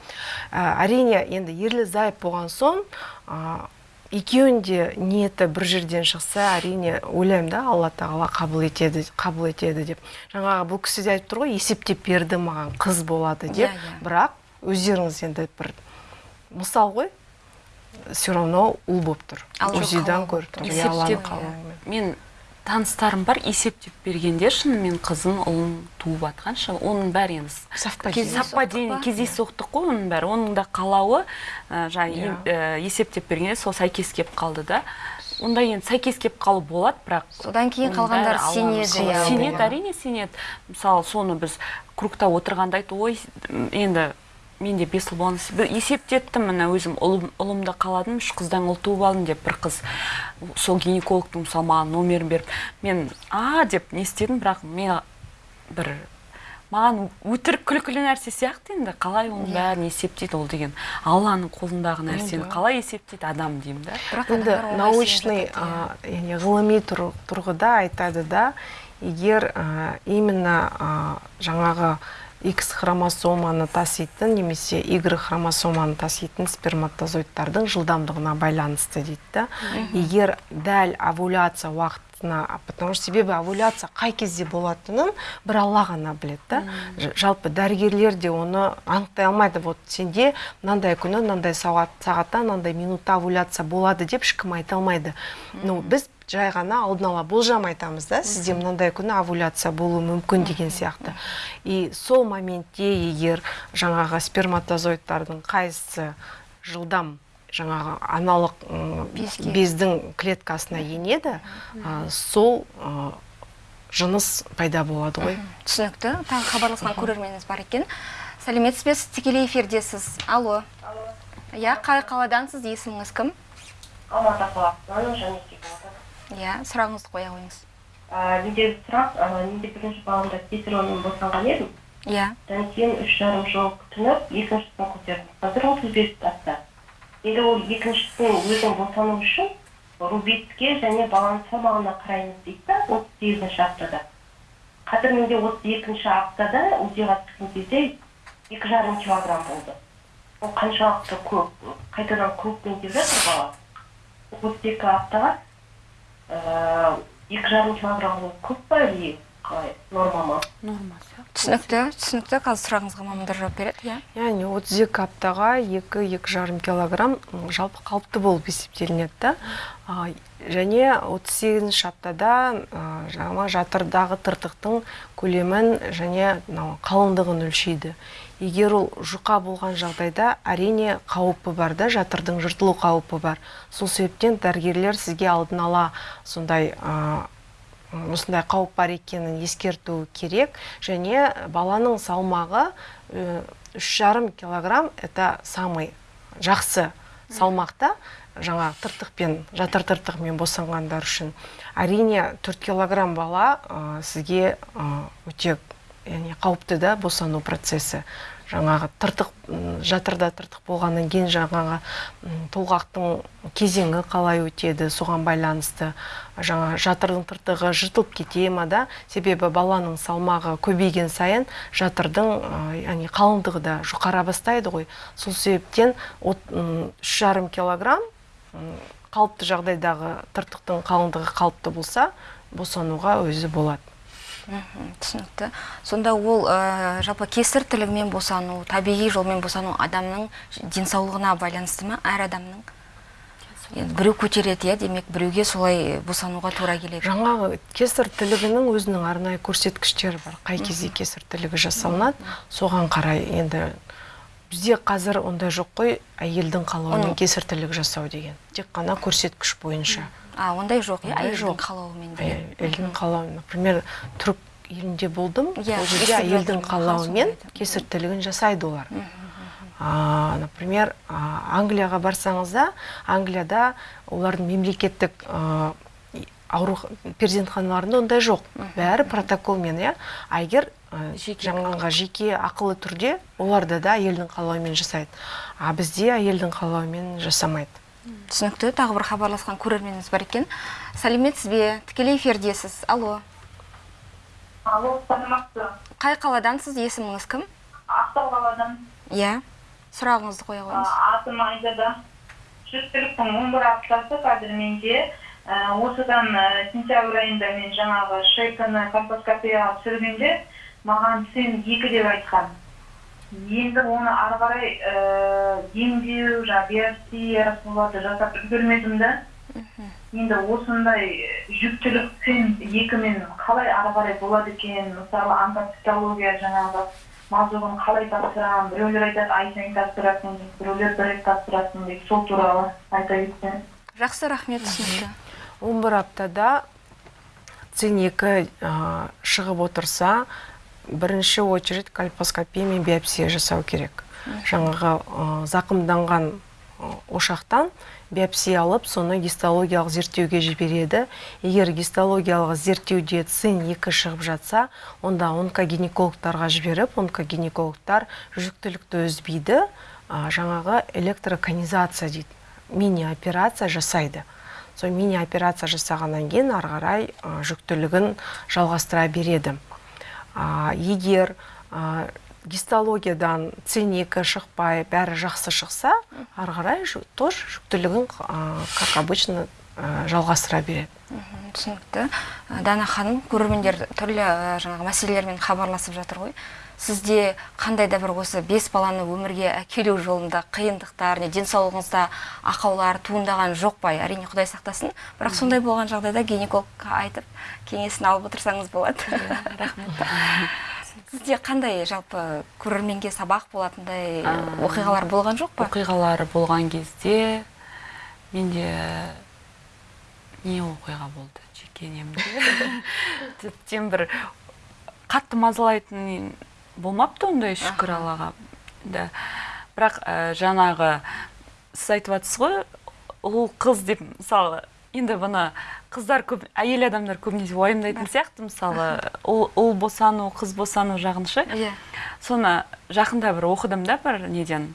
Ә, әрине енді ерлі зайып болған соң ә, екеуінің де ниеті бір жерден шықса әрине ойлаймын да алла тағала қабыл етеді қабыл етеді деп. Жаңағы бұл кісі де айтып тұр ғой есептеп берді маған қыз болады деп. Иә, иә. бірақ өздеріңіз енді бір мысал ғой все равно ұл болып тұр. Көріп тұр. Иә, есептеп мен таныстарым бар есептеп бергенде шынымен қызын ұлын туып жатқанша оның бәрі енді Совпадение. ба? кездейсоқтық қой оның бәрі оның да қалауы ә, жаңағы Иә. ә, есептеп бергенде сол сәйкес келіп қалды да онда енді сәйкес келіп қалу болады бірақ содан кейін оның қалғандар бәрі сенеді иә сенеді иә. әрине сенеді мысалы соны біз кругта отырғанда айтты ой енді мен де бес ұл болған есептеттім міне өзім ұлым, ұлымды қаладым үш қыздан ұл туып алдым деп бір қыз сол гинекологтың мысалы маған номерін беріп мен а деп не істедім бірақ мен бір маған өтірік күлкілі нәрсе сияқты енді қалай оның Иә. бәрін есептейді ол деген алланың қолындағы нәрсені қалай есептейді адам деймін да бірақ енді научный яғни ғылыми тұр- тұрғыда айтады да егер а, именно а, жаңағы X хромосоманы таситын немесе Y хромосоманы таситын сперматозоидтардың жылдамдығына байланысты дейді. Да егер дәл овуляция уақытына потому что себебі овуляция қай кезде болатынын бір алла ғана біледі да. Жалпы дәрігерлер де оны анықтай алмайды. Вот сенде мынандай күні мынандай сағат сағатта мынандай минутта овуляция болады деп ешкім айта алмайды. Ну біз жай ғана алдын ала болжам айтамыз да сізде мынандай күні овуляция болуы мүмкін деген сияқты. И сол моментте егер жаңағы сперматозоидтардың қайсысы жылдам жаңағы аналық Безге. бездің клеткасына енеді а, сол а, жыныс пайда болады ғой. Түсінікті. Тағы хабарласқан көрерменіміз бар екен. Сәлеметсіз бе? Сіз тікелей эфирдесіз. Алло. Иә қай қаладансыз есіміңіз кім? Алматы қаласынан иә сұрағыңызды қоя қойыңыз. Менде сұрақ? Менде бірінші баламда кесарево босанған едім? Иә. Одан кейін үш жарым жыл күтініп екіншісін көтердім. Қазір отыз бес жаста. Енді ол екіншісін өзің босану үшін рубицке және баланың салмағына қараймыз дейді да отыз сегізінші аптада. Қазір менде отыз екінші аптада узиға түскен кезде екі жарым килограмм болды. Ол қаншалықты көп қайтадан крупный деп жатыр бала отыз екі аптаға екі жарым килограмм ол көп па или қалай? Норма ма? Норма сияқты түсінікті түсінікті. Қазір сұрағыңызға мамандар жауап береді иә? Яғни отыз екі аптаға екі екі жарым килограмм жалпы қалыпты болып есептелінеді да. А, және отыз сегізінші аптада а, жаңа жатырдағы тыртықтың көлемін және мынау қалыңдығын өлшейді. Егер ол жұқа болған жағдайда әрине қауіпі бар да жатырдың жыртылу қаупі бар. Сол себептен дәрігерлер сізге алдын ала сондай осындай қауіп бар екенін ескерту керек. Және баланың салмағы э, үш жарым килограмм это самый жақсы салмақта. Жаңа тыртықпен жатыр тыртығымен босанғандар үшін. Әрине 4 килограмм бала ә, сізге өте яғни қауіпті да босану процесі. Жаңағы тыртық жатырда тыртық болғаннан кейін жаңағы толғақтың кезеңі қалай өтеді соған байланысты жаңа жатырдың тыртығы жыртылып кете ма да? Себебі баланың салмағы көбейген сайын жатырдың яғни қалыңдығы да жұқара бастайды ғой. Сол себептен үш жарым килограмм қалыпты жағдайдағы тыртықтың қалыңдығы қалыпты болса босануға өзі болады. Түсінікті. Сонда ол ә, жалпы кесір тілігімен босану табиғи жолмен босану адамның денсаулығына байланысты ма? Әр адамның? Енді біреу көтереді иә демек біреуге солай босануға тура келеді. Жаңағы кесір тілігінің өзінің арнайы көрсеткіштері бар. Қай кезде кесір тілігі жасалынады? Соған қарай енді бізде қазір ондай жоқ қой әйелдің қалауымен кесір тілік жасау деген. Тек қана көрсеткіш бойынша. А ондай жоқ. Иә әйелдің қалауымен әйелдің қалауымен. Например түрік елінде болдым. Иә, ол жерде әйелдің қалауымен сондайды. кесір тілігін жасайды олар. А, например а, англияға барсаңыз да англияда олардың мемлекеттік а, ауру перзентханаларында ондай жоқ. Бәрі протоколмен иә. А егер жаңағы жеке ақылы түрде оларда да әйелдің қалауымен жасайды. А бізде әйелдің қалауымен жасамайды. Түсінікті. Тағы бір хабарласқан көрерменіміз бар екен. Сәлеметсіз бе тікелей эфирдесіз. Алло. Алло саламатсыз қай қаладансыз? Есіміңіз кім? Ақтау қаладан. Иә. Сұрағыңызды қоя қойыңыз. атым айзада. Жүктіліктің он бір аптасы қазір менде. Ә, осыдан ә, сентябрь айында мен жаңағы шейканы колпоскопияға түсіргенде маған сен екі деп айтқан. Енді оны ары қарай ә, емдеу жаңағы биопсия соларды жасап үлгермедім да. Енді осындай жүктілік сен екімен қалай ары қарай болады екен? Мысалы онкопсихология жаңағы мазуғын қалай тапсырамын? Біреулер айтады ай сайын тапсырасың дейді біреулер бір рет тапсырасың дейді сол туралы айта кетсеңіз жақсы рахмет түсінікті. Он бір аптада цин екі ә, шығып отырса бірінші очередь кальпоскопия мен биопсия жасау керек. Жаңағы ә, зақымданған ошақтан биопсия алып соны гистологиялық зерттеуге жібереді. Егер гистологиялық зерттеуде цин екі шығып жатса онда онкогинекологтарға жіберіп онкогинекологтар жүктілікті үзбейді. Ә, жаңағы электроконизация дейді мини операция жасайды. Сол мини операция жасағаннан кейін ары қарай ә, жүктілігін жалғастыра береді. Егер гистологиядан циника шықпай бәрі жақсы шықса ары қарай тоже жүктілігін как обычно жалғастыра береді. Түсінікті. Дана ханым көрермендер түрлі жаңағы мәселелермен хабарласып жатыр ғой. Сізде қандай да бір осы бес баланы өмірге әкелу жолында қиындықтар не денсаулығыңызда ақаулар туындаған жоқ па? Әрине құдай сақтасын. Бірақ сондай болған жағдайда гинекологқа айтып кеңесін алып отырсаңыз болады. Рахмет. Сізде қандай жалпы көрерменге сабақ болатындай оқиғалар болған жоқ па? оқиғалары болған кезде менде не оқиға болды? Жекенемде тіптен бір қатты мазалайтын болмапты ондай шүкір аллаға да. Бірақ ә, жаңағы сіз айтып жатсыз ғой ұл қыз деп мысалы енді бұны қыздар көп әйел адамдар көбінесе уайымдайтын сияқты мысалы ұл, ұл босану қыз босану жағын ше? Иә. Соны жақында бір оқыдым да бір неден.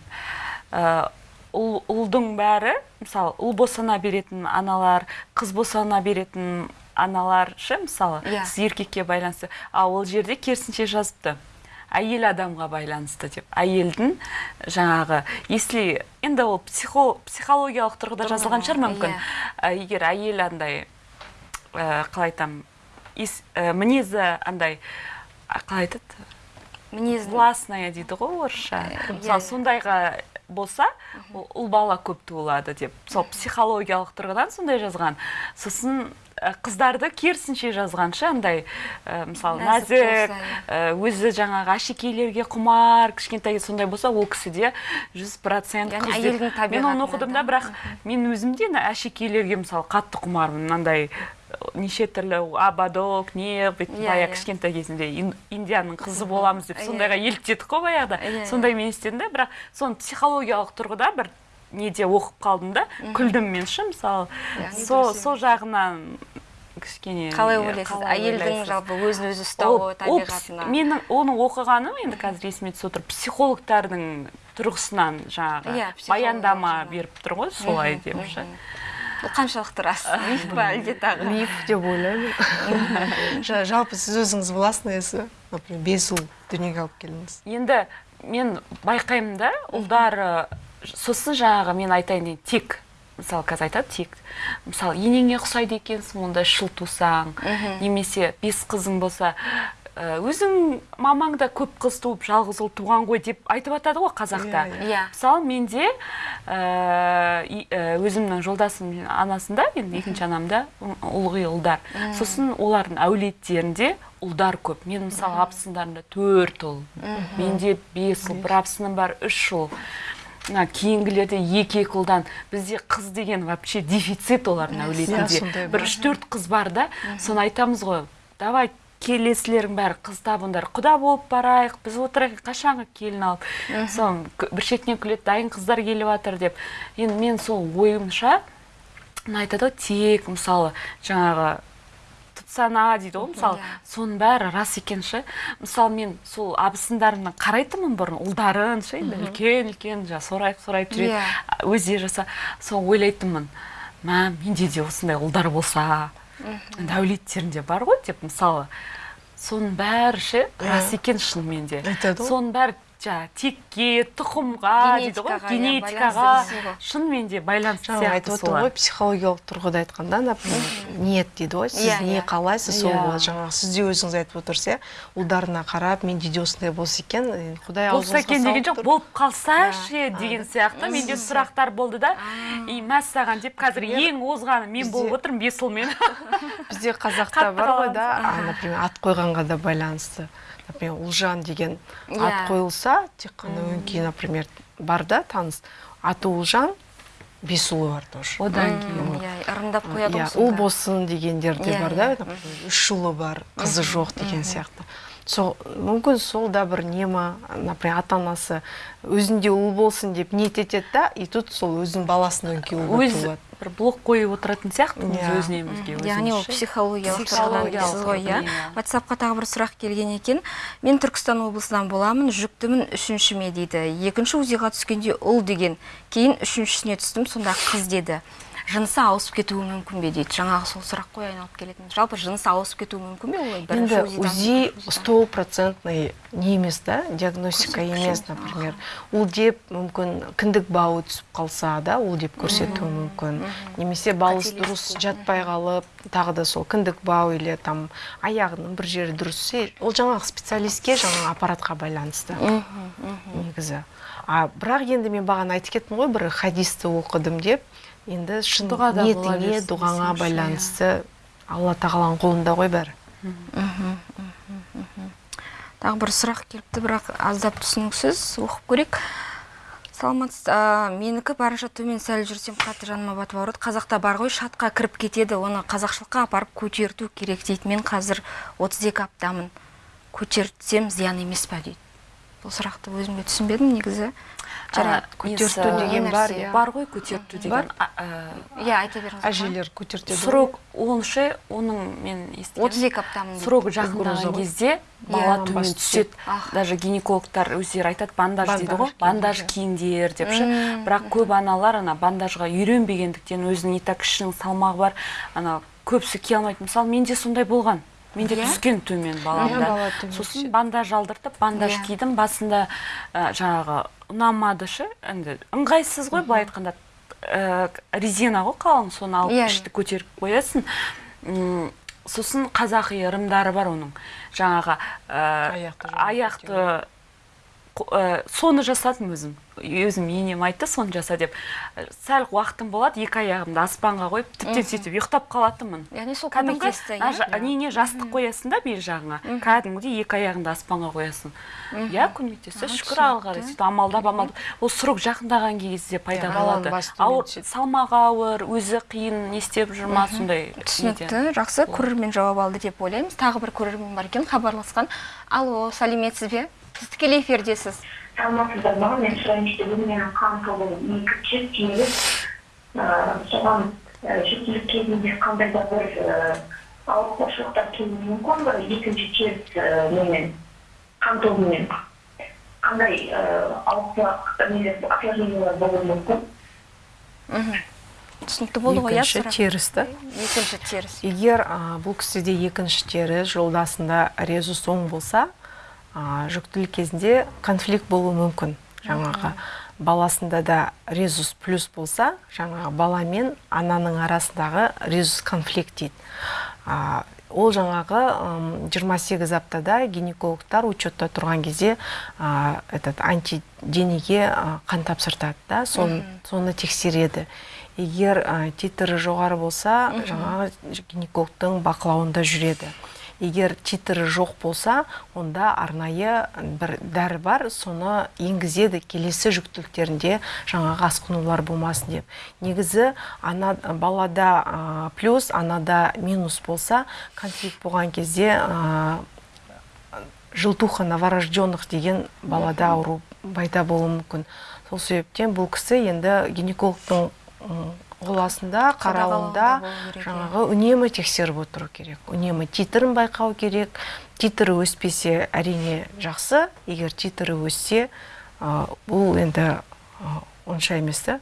Ә, ұл, ұлдың бәрі мысалы ұл босана беретін аналар қыз босана беретін аналар ше мысалы Иә. сіз еркекке байланысты. Ал ол жерде керісінше жазыпты. Әйел адамға байланысты деп. Әйелдің жаңағы если енді ол психо, психологиялық тұрғыда жазылған шығар мүмкін. иә. Ә, егер әйел андай ә, қалай айтамын ә, мінезі андай қалай айтады? Мінезін властная дейді ғой орысша. Э, мысалы иә. сондайға болса ол ұл бала көп туылады деп. Сол психологиялық тұрғыдан сондай жазған. Сосын қыздарды керісінше жазғанша андай ә, мысалы Нәзік иә. ә, өзі жаңағы әшекейлерге құмар кішкентай сондай болса ол кісіде жүз процент мен оны оқыдым да? бірақ мен өзім де ана әшекейлерге мысалы қатты құмармын мынандай неше түрлі абадок не бүйтіп Иә, баяғы иә. кішкентай кезінде ин- индияның қызы боламыз деп сондайға еліктедік қой баяғыда сондай мен істедім да бірақ соны психологиялық тұрғыда бір неде оқып қалдым да күлдім мен ше мысалы. Сол сол жағынан кішкене қалай ойлайсыз? әйелдің жалпы өзін өзі ұстауы табиғатына. менің оның оқығаным енді қазір есіме түсіп отыр. Психологтардың тұрғысынан жаңағы Иә, баяндама беріп тұр ғой солай деп ше. Бұл қаншалықты рас миф па әлде тағы? Миф деп ойлаймын. Жа- жалпы сіз өзіңіз негізі например бес ұл дүниеге алып келдіңіз. Енді мен байқаймын да ұлдар сосын жаңағы мен айтайын деген тек мысалы қазір айтады тек мысалы енеңе ұқсайды екенсің онда үш ұл тусаң немесе бес қызың болса өзің мамаң да көп қыз туып жалғыз ұл туған ғой деп айтып жатады ғой қазақта. Иә, иә. Мысалы менде ә, и- ә, өзімнің жолдасым анасында енді екінші анамда ылғи ұлдар. Сосын олардың әулеттерінде ұлдар көп. Мен мысалы абысындарымда төрт ұл. Менде бес ұл бір абысыным бар үш ұл. Мына кейінгілерде екі екі ұлдан. Бізде қыз деген вообще дефицит олардың Иә, әулетінде. бір үш төрт қыз бар да. Соны айтамыз ғой. Давай келесілерің бәрі қыз табыңдар құда болып барайық біз отырайық қашанғы келін алып. К- бір шетінен күледі дайын қыздар келіп жатыр деп. Енді мен сол ойымша мына айтады ғой тек мысалы жаңағы тұтсана дейді ғой мысалы. Соның бәрі рас екен ше мысалы мен сол абысындарымнан қарайтынмын бұрын ұлдарын ше енді үлкен үлкен жаңағы сорайып сорайып жүреді. Иә. өздері жаса сол ойлайтынмын мә менде де осындай ұлдар болса енді әулеттерінде бар ғой деп мысалы. Соның бәрі ше рас екен шынымен де. Айтады ғой. соның бәрі жаңағы текке тұқымға дейді ғой? Генетикаға, иә, генетикаға шынымен де байланысты айтып сияқты отыр солар. ғой психологиялық тұрғыда айтқанда например ниет дейді ғой сіз Иә, не иә. қалайсыз сол болады. Жаңағы сіз де өзіңіз айтып отырсыз иә ұлдарына қарап менде де осындай болса екен құдай болса екен деген жоқ болып қалса ше деген сияқты менде сұрақтар болды да. И мәссаған деп қазір ең озғаны мен болып отырмын бес ұлмен бізде қазақта бар ғой да. например ат қойғанға да байланысты. Например ұлжан деген Иә. ат қойылса тек қана өңкей например бар да таныс. Аты ұлжан бес ұлы бар тоже. Одан кейін иә ырымдап қояды иә ғой ұл болсын дегендер де Иә, бар да иә. например, үш ұлы бар қызы жоқ деген сияқты. Сол мүмкін сол да бір не ма например ата анасы өзінде ұл болсын деп ниет етеді да и тут сол өзінің ұл болып өз бір блок қойып отыратын сияқтымыз Иә. өзінемізге яғни ол психологиялық тұрғыдан дейсіз ғой иә? Иә. ватсапқа тағы бір сұрақ келген екен. Мен түркістан облысынан боламын жүктімін үшіншіме дейді. Екінші узиға түскенде ұл деген кейін үшіншісіне түстім сонда қыз деді. Жынысы ауысып кетуі мүмкін бе дейді? Жаңағы сол сұрақ қой айналып келетін жалпы жынысы ауысып кетуі мүмкін бе олай? Бірінші енді узи стопроцентный не емес да? Диагностика емес например. Ол деп мүмкін кіндік бауы түсіп қалса да ол деп көрсетуі мүмкін. Немесе балыс дұрыс жатпай қалып тағы да сол кіндік бау или там аяғының бір жері дұрыс ол жаңағы специалистке жаңағы аппаратқа байланысты негізі. А бірақ енді мен бағана айтып кеттім ғой бір хадисті оқыдым деп. Енді шын ниетіңе дұғаңа иә. байланысты алла тағаланың қолында ғой бәрі. Тағы бір сұрақ келіпті бірақ аздап түсініксіз. Оқып көрейік. Саламатсыз ә, менікі барынша төмен сәл жүрсем қатты жаныма батып ауырады. Қазақта бар ғой шатқа кіріп кетеді. Оны қазақшылыққа апарып көтерту керек дейді. Мен қазір 32 аптамын. Көтертсем зиян емес па дейді. Бұл сұрақты өзім де түсінбедім негізі. Көтерту деген бар, иә. бар ғой көтерту деген. Иә айта беріңіз әжелер көтертеді срок онше оның мен естігенім. 32 аптамын дейді. срогы Угроза жақындаған кезде бала Иә, төмен бас түседі. даже гинекологтар өздері айтады бандаж дейді ғой. бандаж киіңдер деп ше. Бірақ көп аналар ана бандажға үйренбегендіктен өзінің не так кішінің салмағы бар. Ана көбісі кие алмайды. Мысалы менде сондай болған. Менде Иә? түскен төмен баламда. Сосын бандаж алдыртып бандаж Иә. кидім. Басында ә, жаңағы ұнамады ше? Енді ыңғайсыз ғой былай айтқанда. Ә, резина ғой қалың соны алып Иә, ішті көтеріп қоясың. Сосын қазақи ырымдары бар оның. Жаңағы ә, Аяқты ә, соны жасадым өзім. Өзім енем айтты соны жаса деп. Ә, сәл уақытым болады екі аяғымды аспанға қойып тіптен сөйтіп ұйықтап қалатынмын. Яғни сол көмектесті ана иә? жа- нене жастық қоясың да бер жағыңа. Кәдімгідей екі аяғыңды аспанға қоясың. Иә көмектесті шүкір аллаға қарай сөйтіп амалдап амалдап. Ол срок жақындаған кезде пайда болады. ауыр салмағы ауыр өзі қиын не істеп жүр ма сондай түсінікті жақсы. Көрермен жауап алды деп ойлаймыз. Тағы бір көрермен бар екен хабарласқан. Алло сәлеметсіз бе? Сіз тікелей эфирдесіз. Саламатсыздар ма мен сұрайын дегенім менің қан тобым екі жүз түйелік соған жүктілік кезінде қандай да бір ауыртпашылықтар келуі мүмкін бір екінші теріс немен қан тобымен қандай осложнениялар болуы мүмкін түсінікті болды ғой иә екінші теріс та екінші теріс. Егер а, бұл кісіде екінші теріс жолдасында резус оң болса а, жүктілік кезінде конфликт болуы мүмкін. Жаңағы баласында да резус плюс болса жаңағы бала мен ананың арасындағы резус конфликт дейді. Ол жаңағы ым, 28 аптада гинекологтар учетта тұрған кезде а, этот антиденеге қан тапсыртады да. Соны, соны тексереді. Егер а, титрі жоғары болса жаңағы гинекологтың бақылауында жүреді. Егер титрі жоқ болса онда арнайы бір дәрі бар соны енгізеді келесі жүктіліктерінде жаңағы асқынулар болмасын деп. Негізі ана балада плюс анада минус болса конфликт болған кезде желтуха новорожденных деген балада ауру пайда болуы мүмкін. Сол себептен бұл кісі енді гинекологтың м, қоластында қарауында иә. жаңағы үнемі тексеріп отыру керек. Үнемі титрін байқау керек. Титрі өспесе әрине жақсы. Егер титрі өссе бұл енді онша емес та.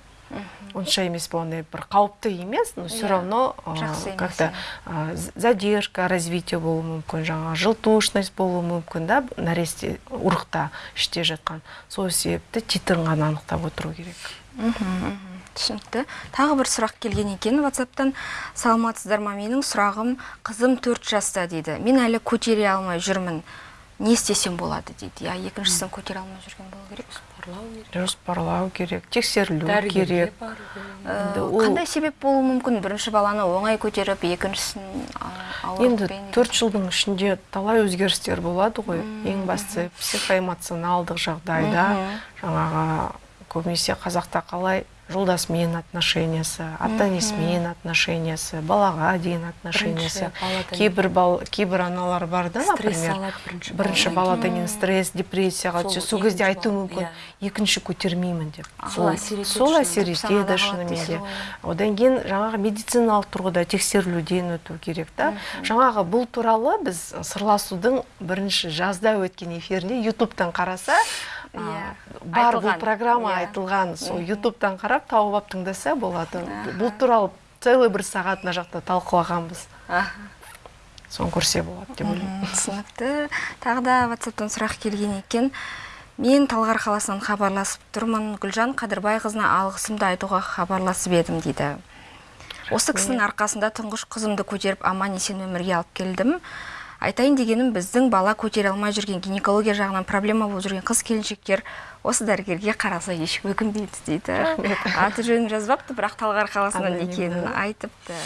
Онша емес болғандай бір қауіпті емес но все Иә, равно как то з- задержка развития болуы мүмкін жаңағы желтушность болуы мүмкін да нәресте ұрықта іште жатқан. Сол себепті титрін ғана анықтап отыру керек. Түсінікті. Тағы бір сұрақ келген екен ватсаптан саламатсыздар ма менің сұрағым? Қызым 4 жаста дейді. Мен әлі көтере алмай жүрмін. Не істесем болады? дейді. Иә екіншісін көтере алмай жүрген болу керек жоспарлау керек. Тексерілу дәрігерге керек. бару керек. Э, Енді ол- қандай себеп болуы мүмкін? Бірінші баланы оңай көтеріп екіншісін енді төрт жылдың ішінде талай өзгерістер болады ғой. Ең бастысы психоэмоционалдық жағдайда жаңағы көбінесе қазақта қалай жолдасымен отношениясы ата енесімен отношениясы балаға деген отношениясы кейбір бал кейбір аналар бар да например? бірінші баладан кейін стресс депрессияға түседі. Сол кезде айтуы бала- мүмкін иә. екінші көтермеймін деп. Сол әсер етеді шынымен. де. одан кейін жаңағы медициналық тұрғыда тексерілуден өту керек та. Жаңағы бұл туралы біз сырласудың бірінші жазда өткен эфирінде ютубтан қараса Иә, бар бұл программа иә. айтылған. Сол ютубтан қарап тауып алып тыңдаса болады. Бұл туралы целый бір сағат мына жақта талқылағанбыз. Соны көрсе болады деп ойлаймын. Түсінікті тағы да ватсаптан сұрақ келген екен. Мен талғар қаласынан хабарласып тұрмын. Гүлжан қадырбайқызына алғысымды айтуға хабарласып едім дейді. Осы кісінің арқасында тұңғыш қызымды көтеріп аман есен өмірге алып келдім. Айтайын дегенім біздің бала көтере алмай жүрген гинекология жағынан проблема болып жүрген қыз келіншектер осы дәрігерге қараса еш өкінбейді дейді. Аты жөнін жазбапты бірақ талғар қаласынан екенін айтыпты.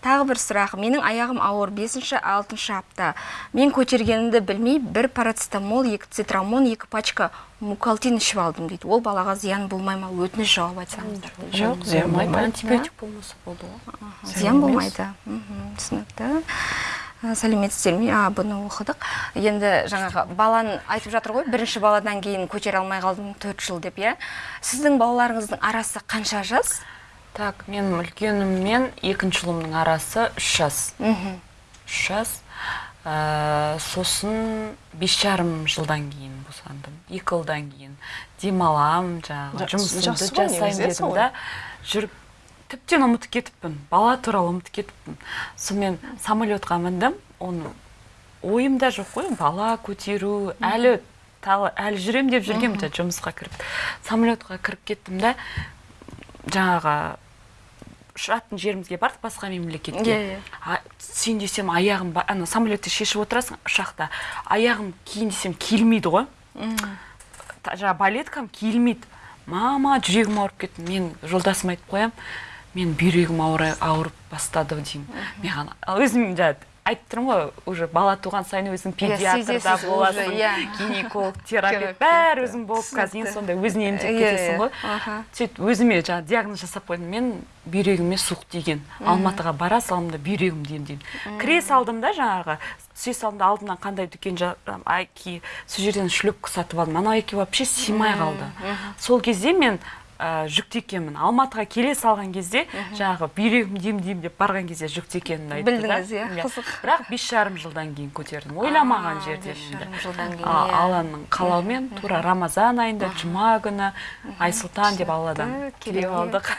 Тағы бір сұрақ. Менің аяғым ауыр. 5-6 апта. Мен көтергенімді білмей бір парацетамол екі цитрамон екі пачка мукалтин ішіп алдым дейді. Ол балаға зиян болмай ма? Өтініш жауап айтсаңыздар. Жоқ зиян болмайды. антибиотик болмаса болды ғой зиян болмайды. Түсінікті. Сәлеметсіздер ме а бұны оқыдық. Енді жаңағы баланы айтып жатыр ғой бірінші баладан кейін көтере алмай қалдым төрт жыл деп иә. Сіздің балаларыңыздың арасы қанша жас? Так мен үлкенім мен екінші ұлымның арасы үш жас. Мхм. Үш жас. Ә, сосын бес жарым жылдан кейін босандым. Екі жылдан кейін демаламын жаңағы Жа- жұмысымды жасаймын негізі, дедім да. Жүріп тіптен ұмытып кетіппін бала туралы ұмытып кетіппін сонымен самолетқа міндім. Оны ойымда жоқ қой бала көтеру әлі әлі жүремін деп жүргенмін де жұмысқа кіріп. Самолетқа кіріп кеттім да жаңағы ұшатын жерімізге бардық басқа мемлекетке. Иә, иә. Сен десем аяғым ана самолетті шешіп отырасың ұшақта. Аяғым киін десем киілмейді ғой. Та- жаңағы балеткам киілмейді мама жүрегім ауырып кетті мен жолдасыма айтып қоямын мен бүйрегім ауыр, ауырып бастады деймін. Ал өзім жаңағы айтып тұрмын ғой уже бала туған сайын өзің педиатрда сезесіз боласың иә. гинеколог терапевт бәрі өзің болып қазір түсінікті. сондай өзіне емдеп Иә, кетесің иә. ғой. Сөйтіп өзіме жаңағы диагноз жасап қойдым. Мен бүйрегіме суық тиген. Алматыға бара салдым да бүйрегімді емдеймін кіре салдым да жаңағы түсе салдым да алдымнан қандай дүкен айки сол жерден шлепка сатып алдым. Анау айки вообще сыймай қалды. Сол кезде мен ә, жүкті екенмін алматыға келе салған кезде жаңағы бүйрегім дем дем деп барған кезде жүкті айтты да. Білдіңіз, иә, қызық. бірақ бес жарым жылдан кейін көтердім. Ойламаған жерден бес енді. жарым жылдан кейін, иә. алланың қалауымен тура рамазан айында жұма күні айсұлтан деп алладан тілеп алдық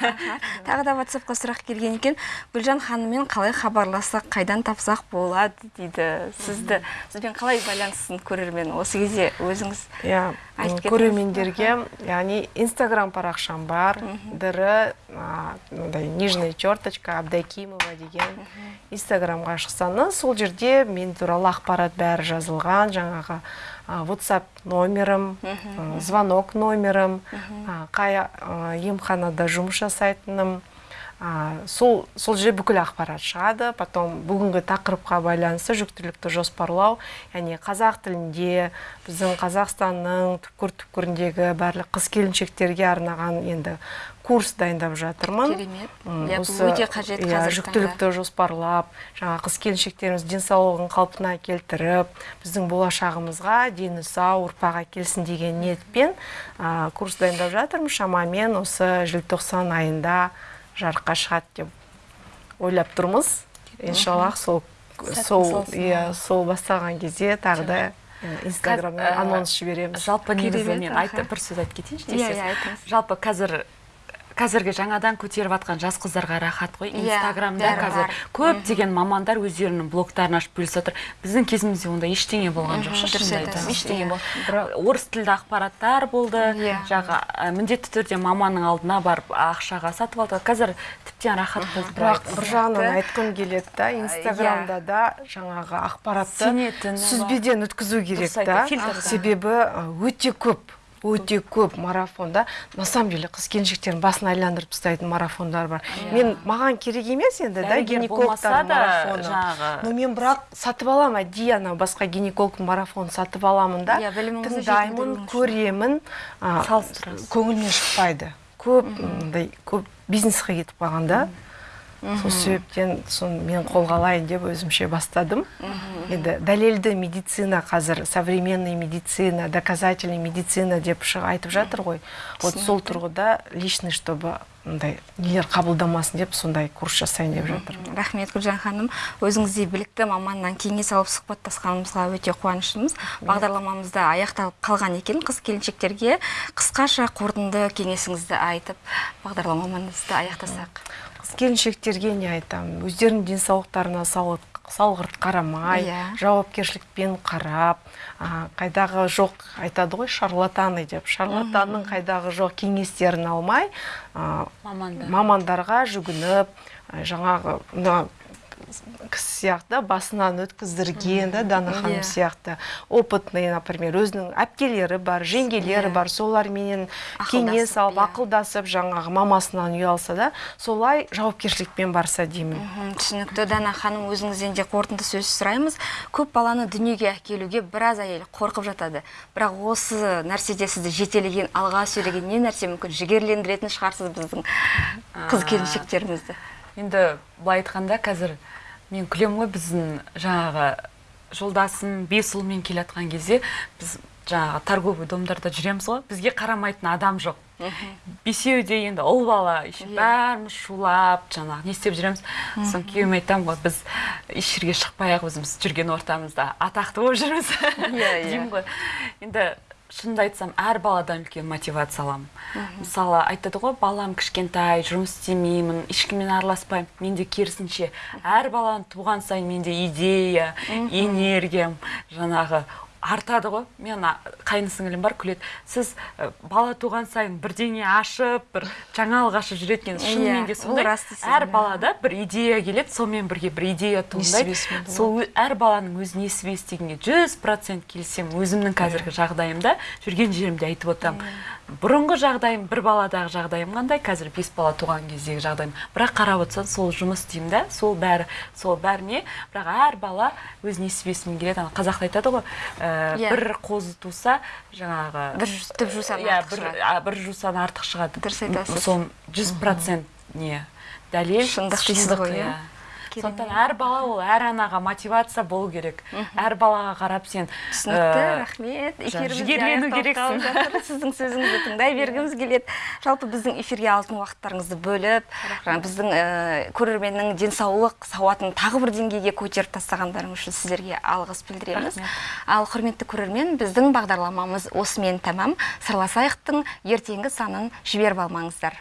тағы да ватсапқа сұрақ келген екен. Гүлжан ханыммен қалай хабарлассақ қайдан тапсақ болады дейді. Сізді сізбен қалай байланысын көрермен осы кезде өзіңіз иә көрермендерге яғни инстаграм парақшам бар др а, мындай нижняя черточка абдакимова деген инстаграмға шықсаңыз сол жерде мен туралы ақпарат бәрі жазылған жаңағы whatsapp номерім звонок номерім қай емханада жұмыс жасайтыным а, сол сол жерде бүкіл ақпарат шығады. Потом бүгінгі тақырыпқа байланысты жүктілікті жоспарлау. Яғни қазақ тілінде біздің қазақстанның түкпір түкпіріндегі барлық қыз келіншектерге арнаған енді курс дайындап жатырмын. Керемет. Осы, өте қажет иә, жүктілікті жоспарлап жаңа қыз келіншектеріміз денсаулығын қалпына келтіріп біздің болашағымызға дені сау ұрпақ әкелсін деген ниетпен а, курс дайындап жатырмыз. Шамамен осы желтоқсан айында жарыққа шығады деп ойлап тұрмыз. Иншаллах сол сол иә сол басталған кезде тағы да ә, анонс жібереміз. жалпы негізі мен айтып бір сөз айтып кетейінші Иә, десеңіз. иә, жалпы қазір қазіргі жаңадан көтеріп жатқан жас қыздарға рахат қой. Иә, инстаграмда қазір бар. көптеген мамандар өздерінің блогтарын ашып бөлісіп жатыр. Біздің кезімізде ондай ештеңе болған жоқ айтамын ештеңе иә. орыс тілді ақпараттар болды. Иә. жаңа ә, міндетті түрде маманның алдына барып ақшаға сатып алды. Қазір тіптен рахат болды. Бірақ бір жағынан айтқым келеді да инстаграмда да жаңағы ақпаратты сүзбеден өткізу керек та себебі өте көп. Өте көп марафонда на самом деле қыз келіншектердің басын айландырып тастайтын марафондар бар. Мен маған керек емес енді да гинекологтардың марафоны. но мен бірақ сатып аламын әдейі анау басқа гинекологтың марафонын сатып аламын да. Иә, тыңдаймын көремін. Салыстырасыз. көңілімнен шықпайды. Көп мындай көп бизнеске кетіп қалған да. Сол себептен соны мен қолға алайын деп өзімше бастадым. Енді дәлелді медицина қазір современный медицина доказательный медицина деп айтып жатыр ғой. Вот сол тұрғыда личный чтобы мындай нелер қабылдамасын деп сондай курс жасайын деп жатырмын рахмет гүлжан ханым. Өзіңіздей білікті маманнан кеңес алып сұхбаттасқанымызға өте қуаныштымыз бағдарламамыз да аяқталып қалған екен. Қыз келіншектерге қысқаша қорытынды кеңесіңізді айтып бағдарламамызды аяқтасақ. Келіншектерге не айтамын өздерінің денсаулықтарына салғырт салғырт қарамай Иә. жауапкершілікпен қарап а, қайдағы жоқ айтады ғой шарлатаны деп шарлатанның қайдағы жоқ кеңестерін алмай Мамандар. мамандарға жүгініп жаңағы мына кісі сияқты басынан өткіздірген да дана ханым Иә. сияқты. Опытный например өзінің әпкелері бар жеңгелері Иә. бар соларменен кеңес алып иә. ақылдасып жаңағы мамасынан ұялса да солай жауапкершілікпен барса деймін. Түсінікті. Дана ханым өзіңізден де қорытынды сөз сұраймыз. Көп баланы дүниеге әкелуге біраз әйел қорқып жатады. Бірақ осы нәрседе сізді жетелеген алға сүйреген не нәрсе мүмкін? Жігерлендіретін шығарсыз біздің қыз келіншектерімізді. енді былай айтқанда қазір мен күлемін ғой біздің жаңағы жолдасым бес ұлмен келе жатқан кезде біз жаңағы торговый домдарда жүреміз ғой. Бізге қарамайтын адам жоқ. Бесеуі де енді ұл бала еще бәріміз шулап жаңағы не істеп жүреміз. Сосын күйеуіме айтамын ғой біз еш жерге шықпай ақ өзіміз жүрген ортамызда атақты болып жүрміз Иә, иә. деймін ғой. Енді шынымды айтсам әр баладан үлкен мотивация аламын. Мысалы айтады ғой балам кішкентай жұмыс істемеймін ешкіммен араласпаймын менде керісінше. Әр баланы туған сайын менде идея энергиям жаңағы артады ғой. Мен а- қайын сіңілім бар күледі. Сіз ә, бала туған сайын бірдеңе ашып бір жаңалық ашып жүретін екенсіз шынымен де Иә, сондай. рас дейсіз, әр иә. балада бір идея келеді сонымен бірге бір идея туындайды. Сол әр баланың өз несібе істегенге жүз процент келісемін. Өзімнің қазіргі жағдайымда жүрген жерімде айтып отырамын. Бұрынғы жағдайым бір баладағы жағдайым қандай? Қазір бес бала туған кездегі жағдайым. Бірақ қарап отырсаң сол жұмыс істеймін да сол бәрі сол бәріне. Бірақ әр бала өз несібесімен келеді. Ана қазақта айтады ғой ә, Иә. бір қозы туса жаңағы бір түп жусан иә артық бір бір жусан артық шығады. Дұрыс айтасыз. сол жүз процент не? Дәлел Шындық дейсіз ғой, иә. Сондықтан әр бала ол әр анаға мотивация болу керек. Әр балаға қарап сен түсінікті э, рахмет. жігерлену керексің. сіздің сөзіңізді тыңдай бергіміз келеді. Жалпы біздің эфирге алтын уақыттарыңызды бөліп біздің э, көрерменнің денсаулық сауатын тағы бір деңгейге көтеріп тастағандарыңыз үшін сіздерге алғыс білдіреміз. Ал құрметті көрермен біздің бағдарламамыз осымен тәмам. Сырласайықтың ертеңгі санын жіберіп алмаңыздар.